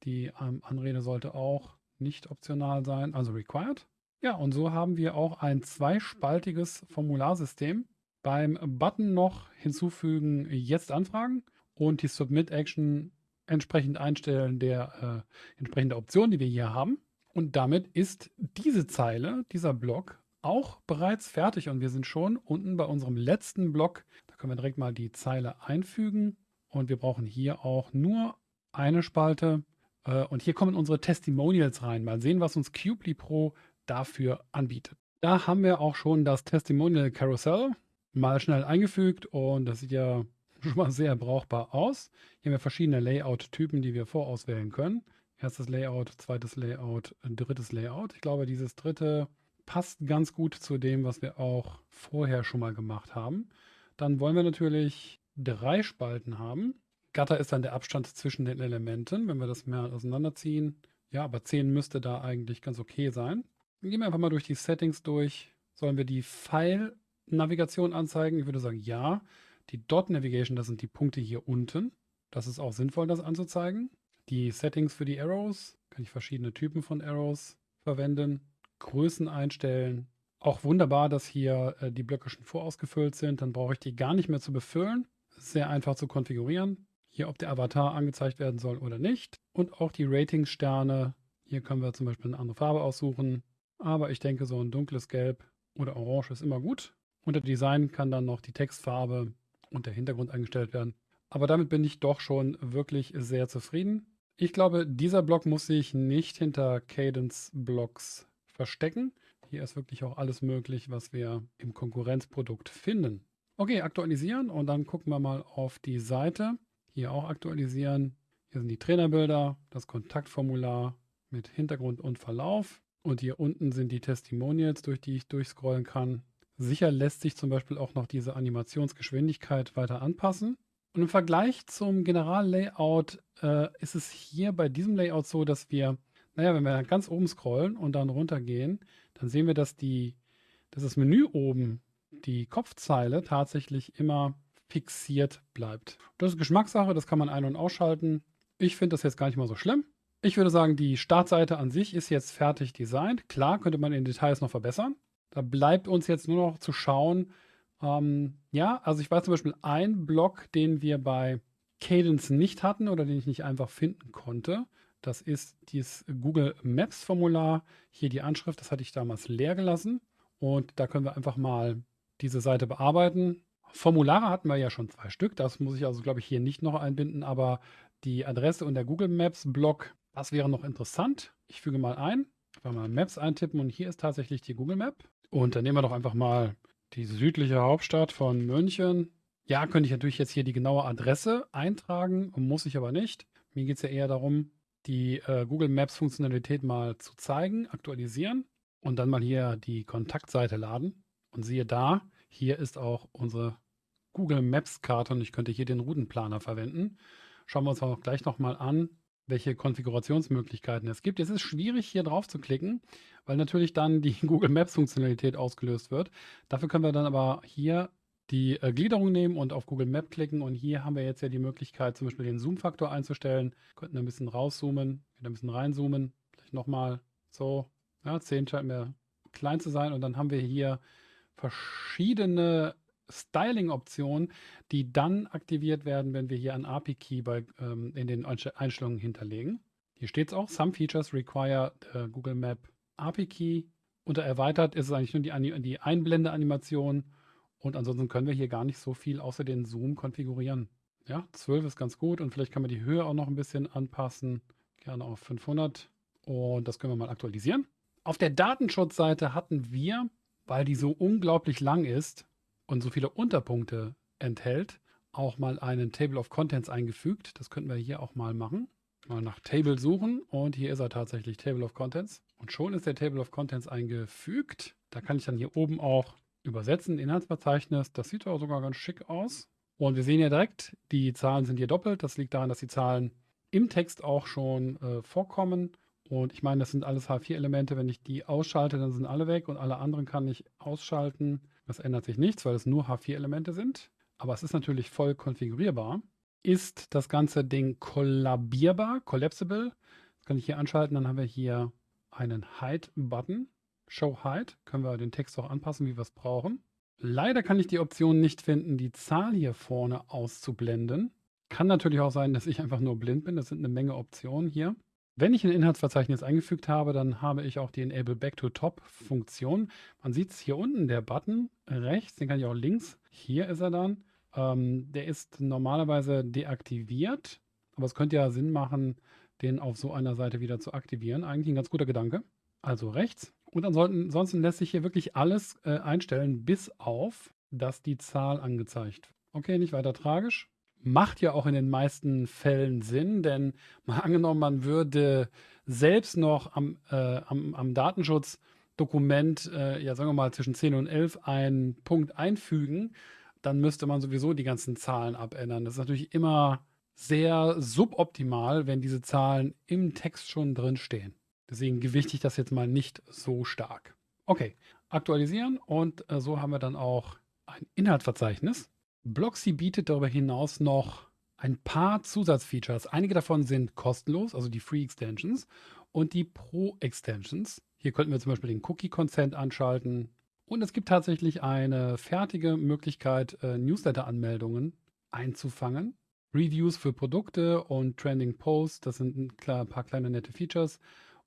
Die ähm, Anrede sollte auch nicht optional sein, also required. Ja, und so haben wir auch ein zweispaltiges Formularsystem. Beim Button noch hinzufügen, jetzt anfragen und die Submit-Action entsprechend einstellen der äh, entsprechenden Option, die wir hier haben. Und damit ist diese Zeile, dieser Block auch bereits fertig und wir sind schon unten bei unserem letzten Block. Können wir direkt mal die Zeile einfügen und wir brauchen hier auch nur eine Spalte äh, und hier kommen unsere Testimonials rein. Mal sehen, was uns Cubely Pro dafür anbietet. Da haben wir auch schon das Testimonial Carousel mal schnell eingefügt und das sieht ja schon mal sehr brauchbar aus. Hier haben wir verschiedene Layout-Typen, die wir vorauswählen können. Erstes Layout, zweites Layout, drittes Layout. Ich glaube, dieses dritte passt ganz gut zu dem, was wir auch vorher schon mal gemacht haben. Dann wollen wir natürlich drei Spalten haben. Gatter ist dann der Abstand zwischen den Elementen, wenn wir das mehr auseinanderziehen. Ja, aber 10 müsste da eigentlich ganz okay sein. Dann gehen wir einfach mal durch die Settings durch. Sollen wir die File-Navigation anzeigen? Ich würde sagen, ja. Die Dot Navigation, das sind die Punkte hier unten. Das ist auch sinnvoll, das anzuzeigen. Die Settings für die Arrows, kann ich verschiedene Typen von Arrows verwenden. Größen einstellen. Auch wunderbar, dass hier äh, die Blöcke schon vorausgefüllt sind. Dann brauche ich die gar nicht mehr zu befüllen. Sehr einfach zu konfigurieren. Hier, ob der Avatar angezeigt werden soll oder nicht. Und auch die Ratingsterne. Hier können wir zum Beispiel eine andere Farbe aussuchen. Aber ich denke, so ein dunkles Gelb oder Orange ist immer gut. Unter Design kann dann noch die Textfarbe und der Hintergrund eingestellt werden. Aber damit bin ich doch schon wirklich sehr zufrieden. Ich glaube, dieser Block muss sich nicht hinter Cadence-Blocks verstecken. Hier ist wirklich auch alles möglich, was wir im Konkurrenzprodukt finden. Okay, aktualisieren und dann gucken wir mal auf die Seite. Hier auch aktualisieren. Hier sind die Trainerbilder, das Kontaktformular mit Hintergrund und Verlauf. Und hier unten sind die Testimonials, durch die ich durchscrollen kann. Sicher lässt sich zum Beispiel auch noch diese Animationsgeschwindigkeit weiter anpassen. Und im Vergleich zum Generallayout äh, ist es hier bei diesem Layout so, dass wir naja, wenn wir ganz oben scrollen und dann runtergehen, dann sehen wir, dass, die, dass das Menü oben, die Kopfzeile, tatsächlich immer fixiert bleibt. Das ist Geschmackssache, das kann man ein- und ausschalten. Ich finde das jetzt gar nicht mal so schlimm. Ich würde sagen, die Startseite an sich ist jetzt fertig designt. Klar, könnte man in Details noch verbessern. Da bleibt uns jetzt nur noch zu schauen. Ähm, ja, also ich weiß zum Beispiel ein Block, den wir bei Cadence nicht hatten oder den ich nicht einfach finden konnte. Das ist dieses Google Maps Formular. Hier die Anschrift, das hatte ich damals leer gelassen. Und da können wir einfach mal diese Seite bearbeiten. Formulare hatten wir ja schon zwei Stück. Das muss ich also, glaube ich, hier nicht noch einbinden. Aber die Adresse und der Google Maps Block. Das wäre noch interessant. Ich füge mal ein, einfach mal Maps eintippen und hier ist tatsächlich die Google Map. Und dann nehmen wir doch einfach mal die südliche Hauptstadt von München. Ja, könnte ich natürlich jetzt hier die genaue Adresse eintragen, muss ich aber nicht. Mir geht es ja eher darum, die äh, Google Maps Funktionalität mal zu zeigen, aktualisieren und dann mal hier die Kontaktseite laden. Und siehe da, hier ist auch unsere Google Maps Karte und ich könnte hier den Routenplaner verwenden. Schauen wir uns auch gleich nochmal an, welche Konfigurationsmöglichkeiten es gibt. Es ist schwierig, hier drauf zu klicken, weil natürlich dann die Google Maps Funktionalität ausgelöst wird. Dafür können wir dann aber hier die äh, Gliederung nehmen und auf Google Map klicken. Und hier haben wir jetzt ja die Möglichkeit, zum Beispiel den Zoom-Faktor einzustellen. Könnten ein bisschen rauszoomen, wieder ein bisschen reinzoomen. Vielleicht nochmal so. Ja, 10 scheint mir klein zu sein. Und dann haben wir hier verschiedene Styling-Optionen, die dann aktiviert werden, wenn wir hier einen API-Key ähm, in den Einstellungen hinterlegen. Hier steht es auch, some features require the Google Map API Key. Unter erweitert ist es eigentlich nur die, die Einblende-Animation und ansonsten können wir hier gar nicht so viel außer den Zoom konfigurieren. Ja, 12 ist ganz gut und vielleicht kann man die Höhe auch noch ein bisschen anpassen. Gerne auf 500 und das können wir mal aktualisieren. Auf der Datenschutzseite hatten wir, weil die so unglaublich lang ist, und so viele Unterpunkte enthält, auch mal einen Table of Contents eingefügt. Das könnten wir hier auch mal machen. Mal nach Table suchen und hier ist er tatsächlich, Table of Contents. Und schon ist der Table of Contents eingefügt. Da kann ich dann hier oben auch übersetzen, Inhaltsverzeichnis. Das sieht auch sogar ganz schick aus. Und wir sehen ja direkt, die Zahlen sind hier doppelt. Das liegt daran, dass die Zahlen im Text auch schon äh, vorkommen. Und ich meine, das sind alles H4-Elemente. Wenn ich die ausschalte, dann sind alle weg und alle anderen kann ich ausschalten. Das ändert sich nichts, weil es nur H4-Elemente sind. Aber es ist natürlich voll konfigurierbar. Ist das ganze Ding kollabierbar, collapsible? Das kann ich hier anschalten. Dann haben wir hier einen Hide-Button. Show Hide. Können wir den Text auch anpassen, wie wir es brauchen. Leider kann ich die Option nicht finden, die Zahl hier vorne auszublenden. Kann natürlich auch sein, dass ich einfach nur blind bin. Das sind eine Menge Optionen hier. Wenn ich ein Inhaltsverzeichnis eingefügt habe, dann habe ich auch die Enable Back to Top Funktion. Man sieht es hier unten, der Button rechts, den kann ich auch links. Hier ist er dann. Ähm, der ist normalerweise deaktiviert, aber es könnte ja Sinn machen, den auf so einer Seite wieder zu aktivieren. Eigentlich ein ganz guter Gedanke. Also rechts. Und ansonsten lässt sich hier wirklich alles äh, einstellen, bis auf, dass die Zahl angezeigt wird. Okay, nicht weiter tragisch macht ja auch in den meisten Fällen Sinn, denn mal angenommen, man würde selbst noch am, äh, am, am Datenschutzdokument, äh, ja sagen wir mal zwischen 10 und 11 einen Punkt einfügen, dann müsste man sowieso die ganzen Zahlen abändern. Das ist natürlich immer sehr suboptimal, wenn diese Zahlen im Text schon drin stehen. Deswegen gewichte ich das jetzt mal nicht so stark. Okay, aktualisieren und äh, so haben wir dann auch ein Inhaltsverzeichnis. Blocksy bietet darüber hinaus noch ein paar Zusatzfeatures. Einige davon sind kostenlos, also die Free Extensions und die Pro Extensions. Hier könnten wir zum Beispiel den Cookie Consent anschalten. Und es gibt tatsächlich eine fertige Möglichkeit, äh, Newsletter-Anmeldungen einzufangen. Reviews für Produkte und Trending Posts, das sind ein paar kleine nette Features.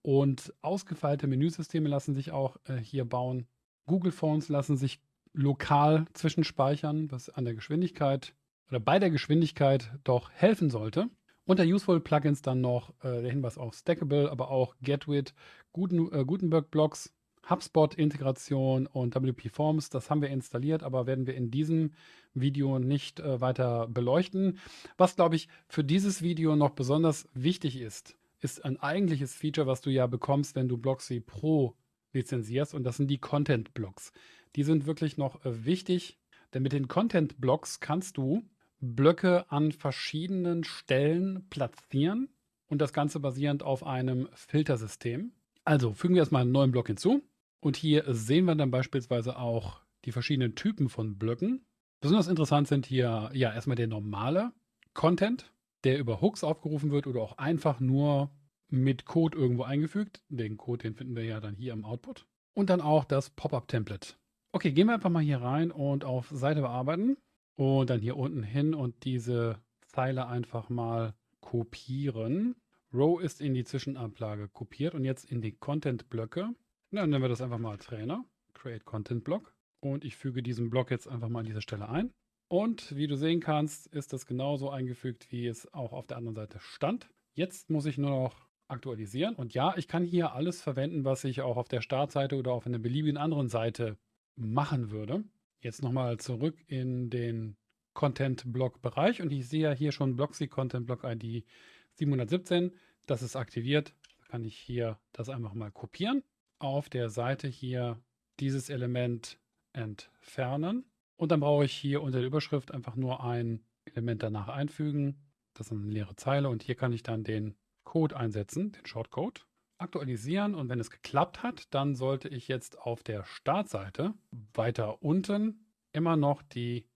Und ausgefeilte Menüsysteme lassen sich auch äh, hier bauen. Google Phones lassen sich lokal zwischenspeichern, was an der Geschwindigkeit oder bei der Geschwindigkeit doch helfen sollte. Unter Useful Plugins dann noch äh, der Hinweis auf Stackable, aber auch Getwit, Guten, äh, Gutenberg Blocks, HubSpot-Integration und WP Forms. Das haben wir installiert, aber werden wir in diesem Video nicht äh, weiter beleuchten. Was, glaube ich, für dieses Video noch besonders wichtig ist, ist ein eigentliches Feature, was du ja bekommst, wenn du Blocksy Pro lizenzierst und das sind die Content Blocks. Die sind wirklich noch äh, wichtig, denn mit den Content Blocks kannst du Blöcke an verschiedenen Stellen platzieren und das Ganze basierend auf einem Filtersystem. Also fügen wir erstmal einen neuen Block hinzu und hier sehen wir dann beispielsweise auch die verschiedenen Typen von Blöcken. Besonders interessant sind hier ja erstmal der normale Content, der über Hooks aufgerufen wird oder auch einfach nur mit Code irgendwo eingefügt. Den Code, den finden wir ja dann hier im Output. Und dann auch das Pop-up-Template. Okay, gehen wir einfach mal hier rein und auf Seite bearbeiten. Und dann hier unten hin und diese Zeile einfach mal kopieren. Row ist in die Zwischenablage kopiert und jetzt in die Content-Blöcke. Dann nennen wir das einfach mal Trainer. Create Content Block. Und ich füge diesen Block jetzt einfach mal an dieser Stelle ein. Und wie du sehen kannst, ist das genauso eingefügt, wie es auch auf der anderen Seite stand. Jetzt muss ich nur noch aktualisieren. Und ja, ich kann hier alles verwenden, was ich auch auf der Startseite oder auf einer beliebigen anderen Seite machen würde. Jetzt nochmal zurück in den Content-Block-Bereich und ich sehe ja hier schon Blocksy Content Block ID 717. Das ist aktiviert. Da kann ich hier das einfach mal kopieren. Auf der Seite hier dieses Element entfernen. Und dann brauche ich hier unter der Überschrift einfach nur ein Element danach einfügen. Das ist eine leere Zeile und hier kann ich dann den Code einsetzen, den Shortcode, aktualisieren und wenn es geklappt hat, dann sollte ich jetzt auf der Startseite weiter unten immer noch die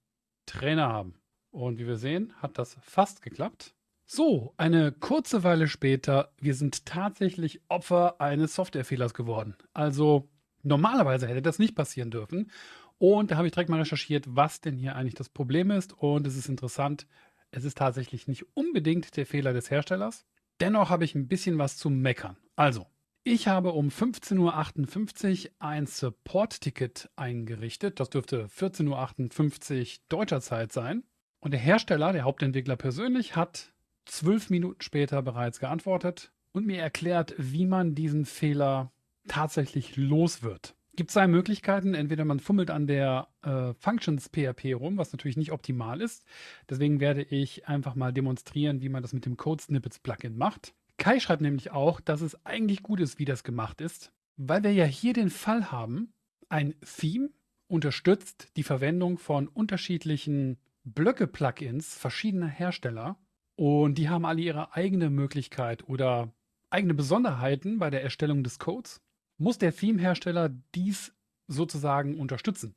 Trainer haben. Und wie wir sehen, hat das fast geklappt. So, eine kurze Weile später, wir sind tatsächlich Opfer eines Softwarefehlers geworden. Also normalerweise hätte das nicht passieren dürfen. Und da habe ich direkt mal recherchiert, was denn hier eigentlich das Problem ist. Und es ist interessant, es ist tatsächlich nicht unbedingt der Fehler des Herstellers. Dennoch habe ich ein bisschen was zu meckern. Also, ich habe um 15.58 Uhr ein Support-Ticket eingerichtet. Das dürfte 14.58 Uhr deutscher Zeit sein. Und der Hersteller, der Hauptentwickler persönlich, hat zwölf Minuten später bereits geantwortet und mir erklärt, wie man diesen Fehler tatsächlich los wird gibt zwei Möglichkeiten. Entweder man fummelt an der äh, Functions PHP rum, was natürlich nicht optimal ist. Deswegen werde ich einfach mal demonstrieren, wie man das mit dem Code Snippets Plugin macht. Kai schreibt nämlich auch, dass es eigentlich gut ist, wie das gemacht ist, weil wir ja hier den Fall haben, ein Theme unterstützt die Verwendung von unterschiedlichen Blöcke-Plugins verschiedener Hersteller und die haben alle ihre eigene Möglichkeit oder eigene Besonderheiten bei der Erstellung des Codes muss der Theme-Hersteller dies sozusagen unterstützen.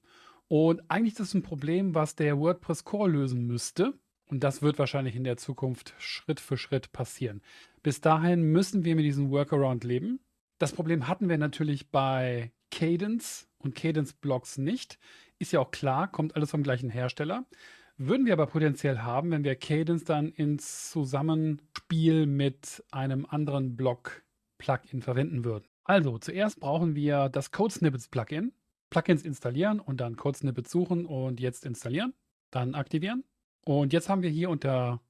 Und eigentlich ist das ein Problem, was der WordPress Core lösen müsste. Und das wird wahrscheinlich in der Zukunft Schritt für Schritt passieren. Bis dahin müssen wir mit diesem Workaround leben. Das Problem hatten wir natürlich bei Cadence und Cadence-Blocks nicht. Ist ja auch klar, kommt alles vom gleichen Hersteller. Würden wir aber potenziell haben, wenn wir Cadence dann ins Zusammenspiel mit einem anderen Block-Plugin verwenden würden. Also, zuerst brauchen wir das Code-Snippets-Plugin. Plugins installieren und dann Code-Snippets suchen und jetzt installieren. Dann aktivieren. Und jetzt haben wir hier unter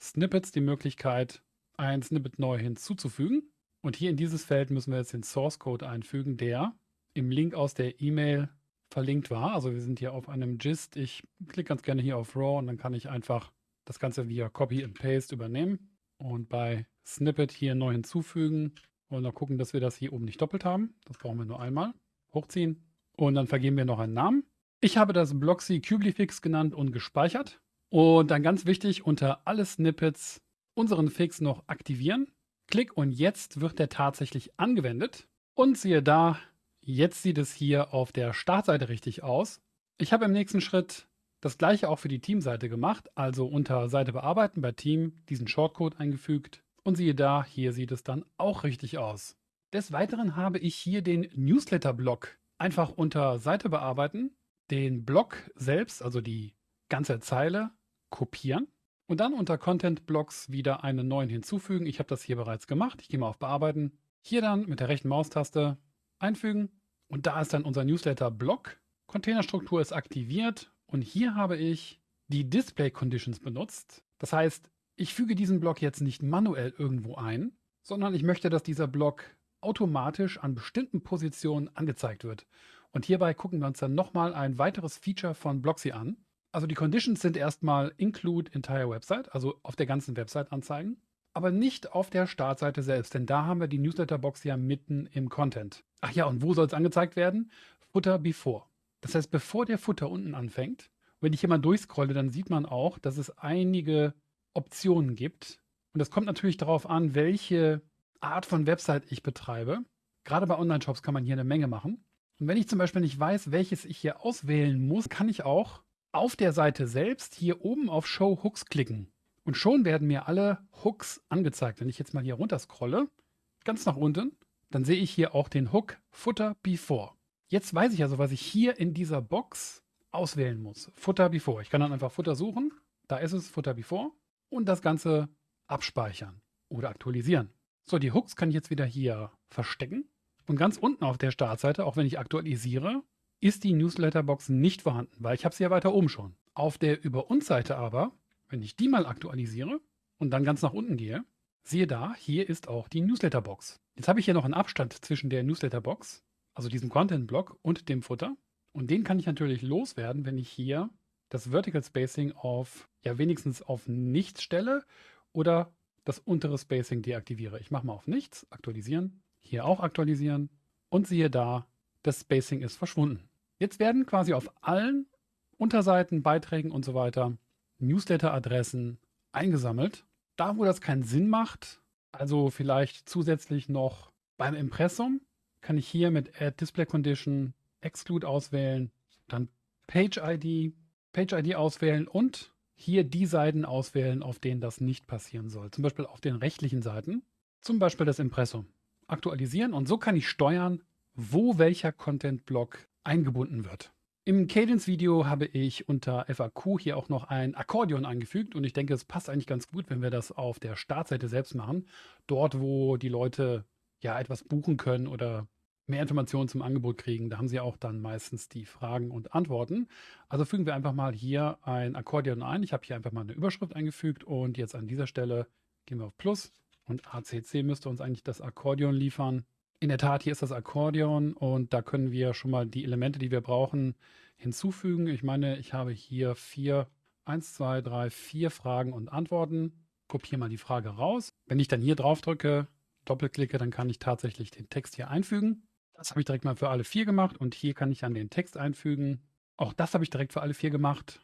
Snippets die Möglichkeit, ein Snippet neu hinzuzufügen. Und hier in dieses Feld müssen wir jetzt den Source Code einfügen, der im Link aus der E-Mail verlinkt war. Also wir sind hier auf einem Gist. Ich klicke ganz gerne hier auf Raw und dann kann ich einfach das Ganze via Copy and Paste übernehmen und bei Snippet hier neu hinzufügen wollen noch gucken, dass wir das hier oben nicht doppelt haben. Das brauchen wir nur einmal. Hochziehen. Und dann vergeben wir noch einen Namen. Ich habe das Bloxy Kublifix genannt und gespeichert. Und dann ganz wichtig, unter alle Snippets unseren Fix noch aktivieren. Klick und jetzt wird der tatsächlich angewendet. Und siehe da, jetzt sieht es hier auf der Startseite richtig aus. Ich habe im nächsten Schritt das gleiche auch für die Teamseite gemacht, also unter Seite bearbeiten bei Team diesen Shortcode eingefügt, und siehe da, hier sieht es dann auch richtig aus. Des Weiteren habe ich hier den Newsletter-Block einfach unter Seite bearbeiten, den Block selbst, also die ganze Zeile, kopieren und dann unter Content Blocks wieder einen neuen hinzufügen. Ich habe das hier bereits gemacht. Ich gehe mal auf Bearbeiten. Hier dann mit der rechten Maustaste einfügen und da ist dann unser Newsletter-Block. Containerstruktur ist aktiviert und hier habe ich die Display Conditions benutzt. Das heißt, ich füge diesen Block jetzt nicht manuell irgendwo ein, sondern ich möchte, dass dieser Block automatisch an bestimmten Positionen angezeigt wird. Und hierbei gucken wir uns dann nochmal ein weiteres Feature von Blocksy an. Also die Conditions sind erstmal include entire website, also auf der ganzen Website anzeigen, aber nicht auf der Startseite selbst, denn da haben wir die Newsletterbox ja mitten im Content. Ach ja, und wo soll es angezeigt werden? Footer before. Das heißt, bevor der Footer unten anfängt, wenn ich hier mal durchscrolle, dann sieht man auch, dass es einige Optionen gibt. Und das kommt natürlich darauf an, welche Art von Website ich betreibe. Gerade bei Online-Shops kann man hier eine Menge machen. Und wenn ich zum Beispiel nicht weiß, welches ich hier auswählen muss, kann ich auch auf der Seite selbst hier oben auf Show Hooks klicken. Und schon werden mir alle Hooks angezeigt. Wenn ich jetzt mal hier runter scrolle, ganz nach unten, dann sehe ich hier auch den Hook Footer Before. Jetzt weiß ich also, was ich hier in dieser Box auswählen muss. Footer Before. Ich kann dann einfach Footer suchen. Da ist es, Footer Before und das Ganze abspeichern oder aktualisieren. So, die Hooks kann ich jetzt wieder hier verstecken. Und ganz unten auf der Startseite, auch wenn ich aktualisiere, ist die Newsletterbox nicht vorhanden, weil ich habe sie ja weiter oben schon. Auf der Über uns Seite aber, wenn ich die mal aktualisiere und dann ganz nach unten gehe, siehe da, hier ist auch die Newsletter-Box. Jetzt habe ich hier noch einen Abstand zwischen der Newsletter-Box, also diesem Content-Block und dem Futter. Und den kann ich natürlich loswerden, wenn ich hier das Vertical Spacing auf, ja wenigstens auf nichts stelle oder das untere Spacing deaktiviere. Ich mache mal auf nichts, aktualisieren, hier auch aktualisieren und siehe da, das Spacing ist verschwunden. Jetzt werden quasi auf allen Unterseiten, Beiträgen und so weiter Newsletter-Adressen eingesammelt. Da, wo das keinen Sinn macht, also vielleicht zusätzlich noch beim Impressum, kann ich hier mit Add Display Condition Exclude auswählen, dann Page ID, Page ID auswählen und hier die Seiten auswählen, auf denen das nicht passieren soll. Zum Beispiel auf den rechtlichen Seiten, zum Beispiel das Impressum. Aktualisieren und so kann ich steuern, wo welcher Content-Block eingebunden wird. Im Cadence-Video habe ich unter FAQ hier auch noch ein Akkordeon eingefügt und ich denke, es passt eigentlich ganz gut, wenn wir das auf der Startseite selbst machen. Dort, wo die Leute ja etwas buchen können oder mehr Informationen zum Angebot kriegen, da haben sie auch dann meistens die Fragen und Antworten. Also fügen wir einfach mal hier ein Akkordeon ein. Ich habe hier einfach mal eine Überschrift eingefügt und jetzt an dieser Stelle gehen wir auf Plus und ACC müsste uns eigentlich das Akkordeon liefern. In der Tat, hier ist das Akkordeon und da können wir schon mal die Elemente, die wir brauchen, hinzufügen. Ich meine, ich habe hier vier, eins, zwei, drei, vier Fragen und Antworten. Kopiere mal die Frage raus. Wenn ich dann hier drauf drücke, doppelklicke, dann kann ich tatsächlich den Text hier einfügen. Das habe ich direkt mal für alle vier gemacht und hier kann ich dann den Text einfügen. Auch das habe ich direkt für alle vier gemacht.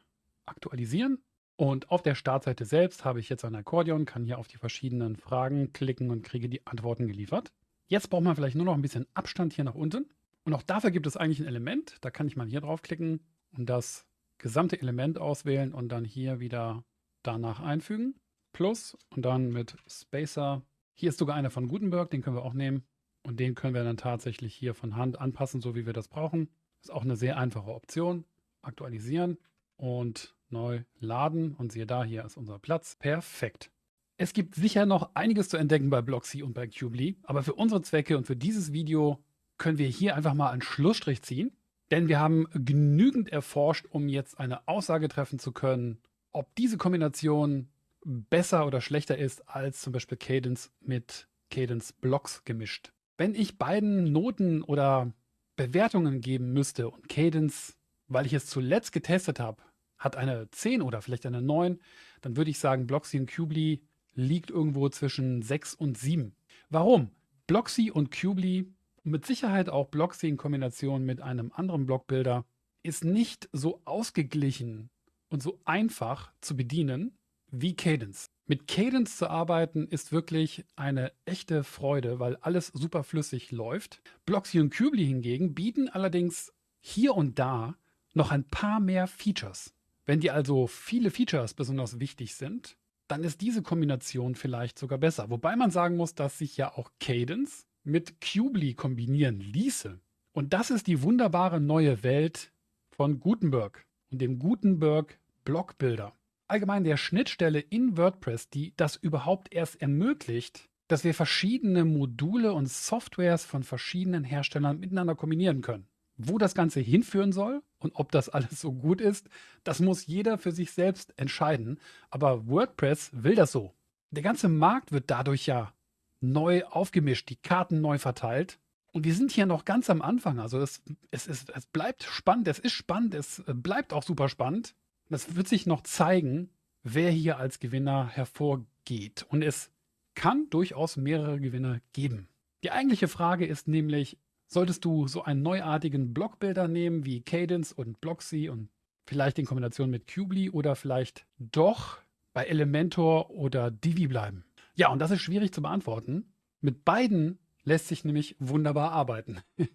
Aktualisieren. Und auf der Startseite selbst habe ich jetzt ein Akkordeon, kann hier auf die verschiedenen Fragen klicken und kriege die Antworten geliefert. Jetzt braucht man vielleicht nur noch ein bisschen Abstand hier nach unten. Und auch dafür gibt es eigentlich ein Element. Da kann ich mal hier draufklicken und das gesamte Element auswählen und dann hier wieder danach einfügen. Plus und dann mit Spacer. Hier ist sogar einer von Gutenberg, den können wir auch nehmen. Und den können wir dann tatsächlich hier von Hand anpassen, so wie wir das brauchen. Ist auch eine sehr einfache Option. Aktualisieren und neu laden. Und siehe da, hier ist unser Platz. Perfekt. Es gibt sicher noch einiges zu entdecken bei Blocksy und bei Cubely, aber für unsere Zwecke und für dieses Video können wir hier einfach mal einen Schlussstrich ziehen, denn wir haben genügend erforscht, um jetzt eine Aussage treffen zu können, ob diese Kombination besser oder schlechter ist als zum Beispiel Cadence mit Cadence Blocks gemischt. Wenn ich beiden Noten oder Bewertungen geben müsste und Cadence, weil ich es zuletzt getestet habe, hat eine 10 oder vielleicht eine 9, dann würde ich sagen, Bloxy und Cubely liegt irgendwo zwischen 6 und 7. Warum? Bloxy und Cubely, mit Sicherheit auch Bloxy in Kombination mit einem anderen Blockbilder, ist nicht so ausgeglichen und so einfach zu bedienen wie Cadence. Mit Cadence zu arbeiten ist wirklich eine echte Freude, weil alles super flüssig läuft. Bloxy und Cubely hingegen bieten allerdings hier und da noch ein paar mehr Features. Wenn dir also viele Features besonders wichtig sind, dann ist diese Kombination vielleicht sogar besser. Wobei man sagen muss, dass sich ja auch Cadence mit Cubely kombinieren ließe. Und das ist die wunderbare neue Welt von Gutenberg und dem Gutenberg Blockbilder. Allgemein der Schnittstelle in WordPress, die das überhaupt erst ermöglicht, dass wir verschiedene Module und Softwares von verschiedenen Herstellern miteinander kombinieren können. Wo das Ganze hinführen soll und ob das alles so gut ist, das muss jeder für sich selbst entscheiden. Aber WordPress will das so. Der ganze Markt wird dadurch ja neu aufgemischt, die Karten neu verteilt. Und wir sind hier noch ganz am Anfang. Also es, es, es, es bleibt spannend, es ist spannend, es bleibt auch super spannend. Das wird sich noch zeigen, wer hier als Gewinner hervorgeht. Und es kann durchaus mehrere Gewinner geben. Die eigentliche Frage ist nämlich, Solltest du so einen neuartigen Blockbilder nehmen wie Cadence und Blocksy und vielleicht in Kombination mit Cubely oder vielleicht doch bei Elementor oder Divi bleiben? Ja, und das ist schwierig zu beantworten. Mit beiden lässt sich nämlich wunderbar arbeiten.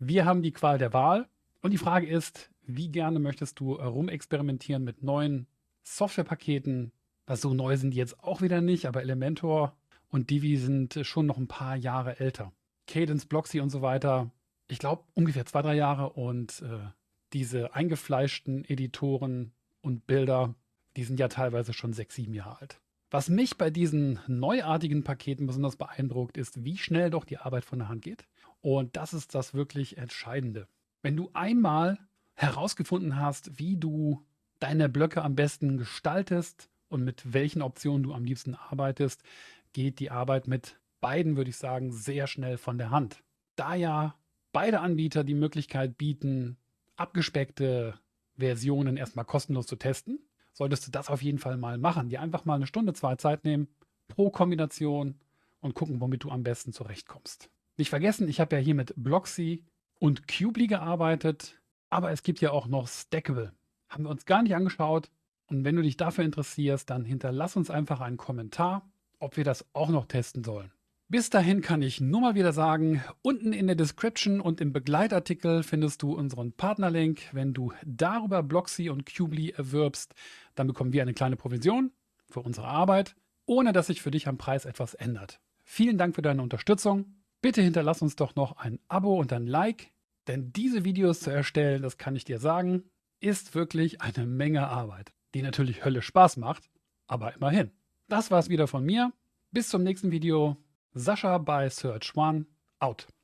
Wir haben die Qual der Wahl und die Frage ist, wie gerne möchtest du rumexperimentieren mit neuen Softwarepaketen? Also so neu sind die jetzt auch wieder nicht, aber Elementor und Divi sind schon noch ein paar Jahre älter. Cadence, Bloxy und so weiter, ich glaube ungefähr zwei, drei Jahre und äh, diese eingefleischten Editoren und Bilder, die sind ja teilweise schon sechs, sieben Jahre alt. Was mich bei diesen neuartigen Paketen besonders beeindruckt, ist, wie schnell doch die Arbeit von der Hand geht. Und das ist das wirklich Entscheidende. Wenn du einmal herausgefunden hast, wie du deine Blöcke am besten gestaltest und mit welchen Optionen du am liebsten arbeitest, geht die Arbeit mit beiden, würde ich sagen, sehr schnell von der Hand. Da ja beide Anbieter die Möglichkeit bieten, abgespeckte Versionen erstmal kostenlos zu testen, solltest du das auf jeden Fall mal machen. Dir einfach mal eine Stunde, zwei Zeit nehmen, pro Kombination und gucken, womit du am besten zurechtkommst. Nicht vergessen, ich habe ja hier mit Bloxy und Cubely gearbeitet, aber es gibt ja auch noch Stackable. Haben wir uns gar nicht angeschaut. Und wenn du dich dafür interessierst, dann hinterlass uns einfach einen Kommentar, ob wir das auch noch testen sollen. Bis dahin kann ich nur mal wieder sagen, unten in der Description und im Begleitartikel findest du unseren Partnerlink. Wenn du darüber Bloxy und Cubely erwirbst, dann bekommen wir eine kleine Provision für unsere Arbeit, ohne dass sich für dich am Preis etwas ändert. Vielen Dank für deine Unterstützung. Bitte hinterlass uns doch noch ein Abo und ein Like, denn diese Videos zu erstellen, das kann ich dir sagen, ist wirklich eine Menge Arbeit, die natürlich Hölle Spaß macht, aber immerhin. Das war's wieder von mir. Bis zum nächsten Video. Sascha bei Search One out.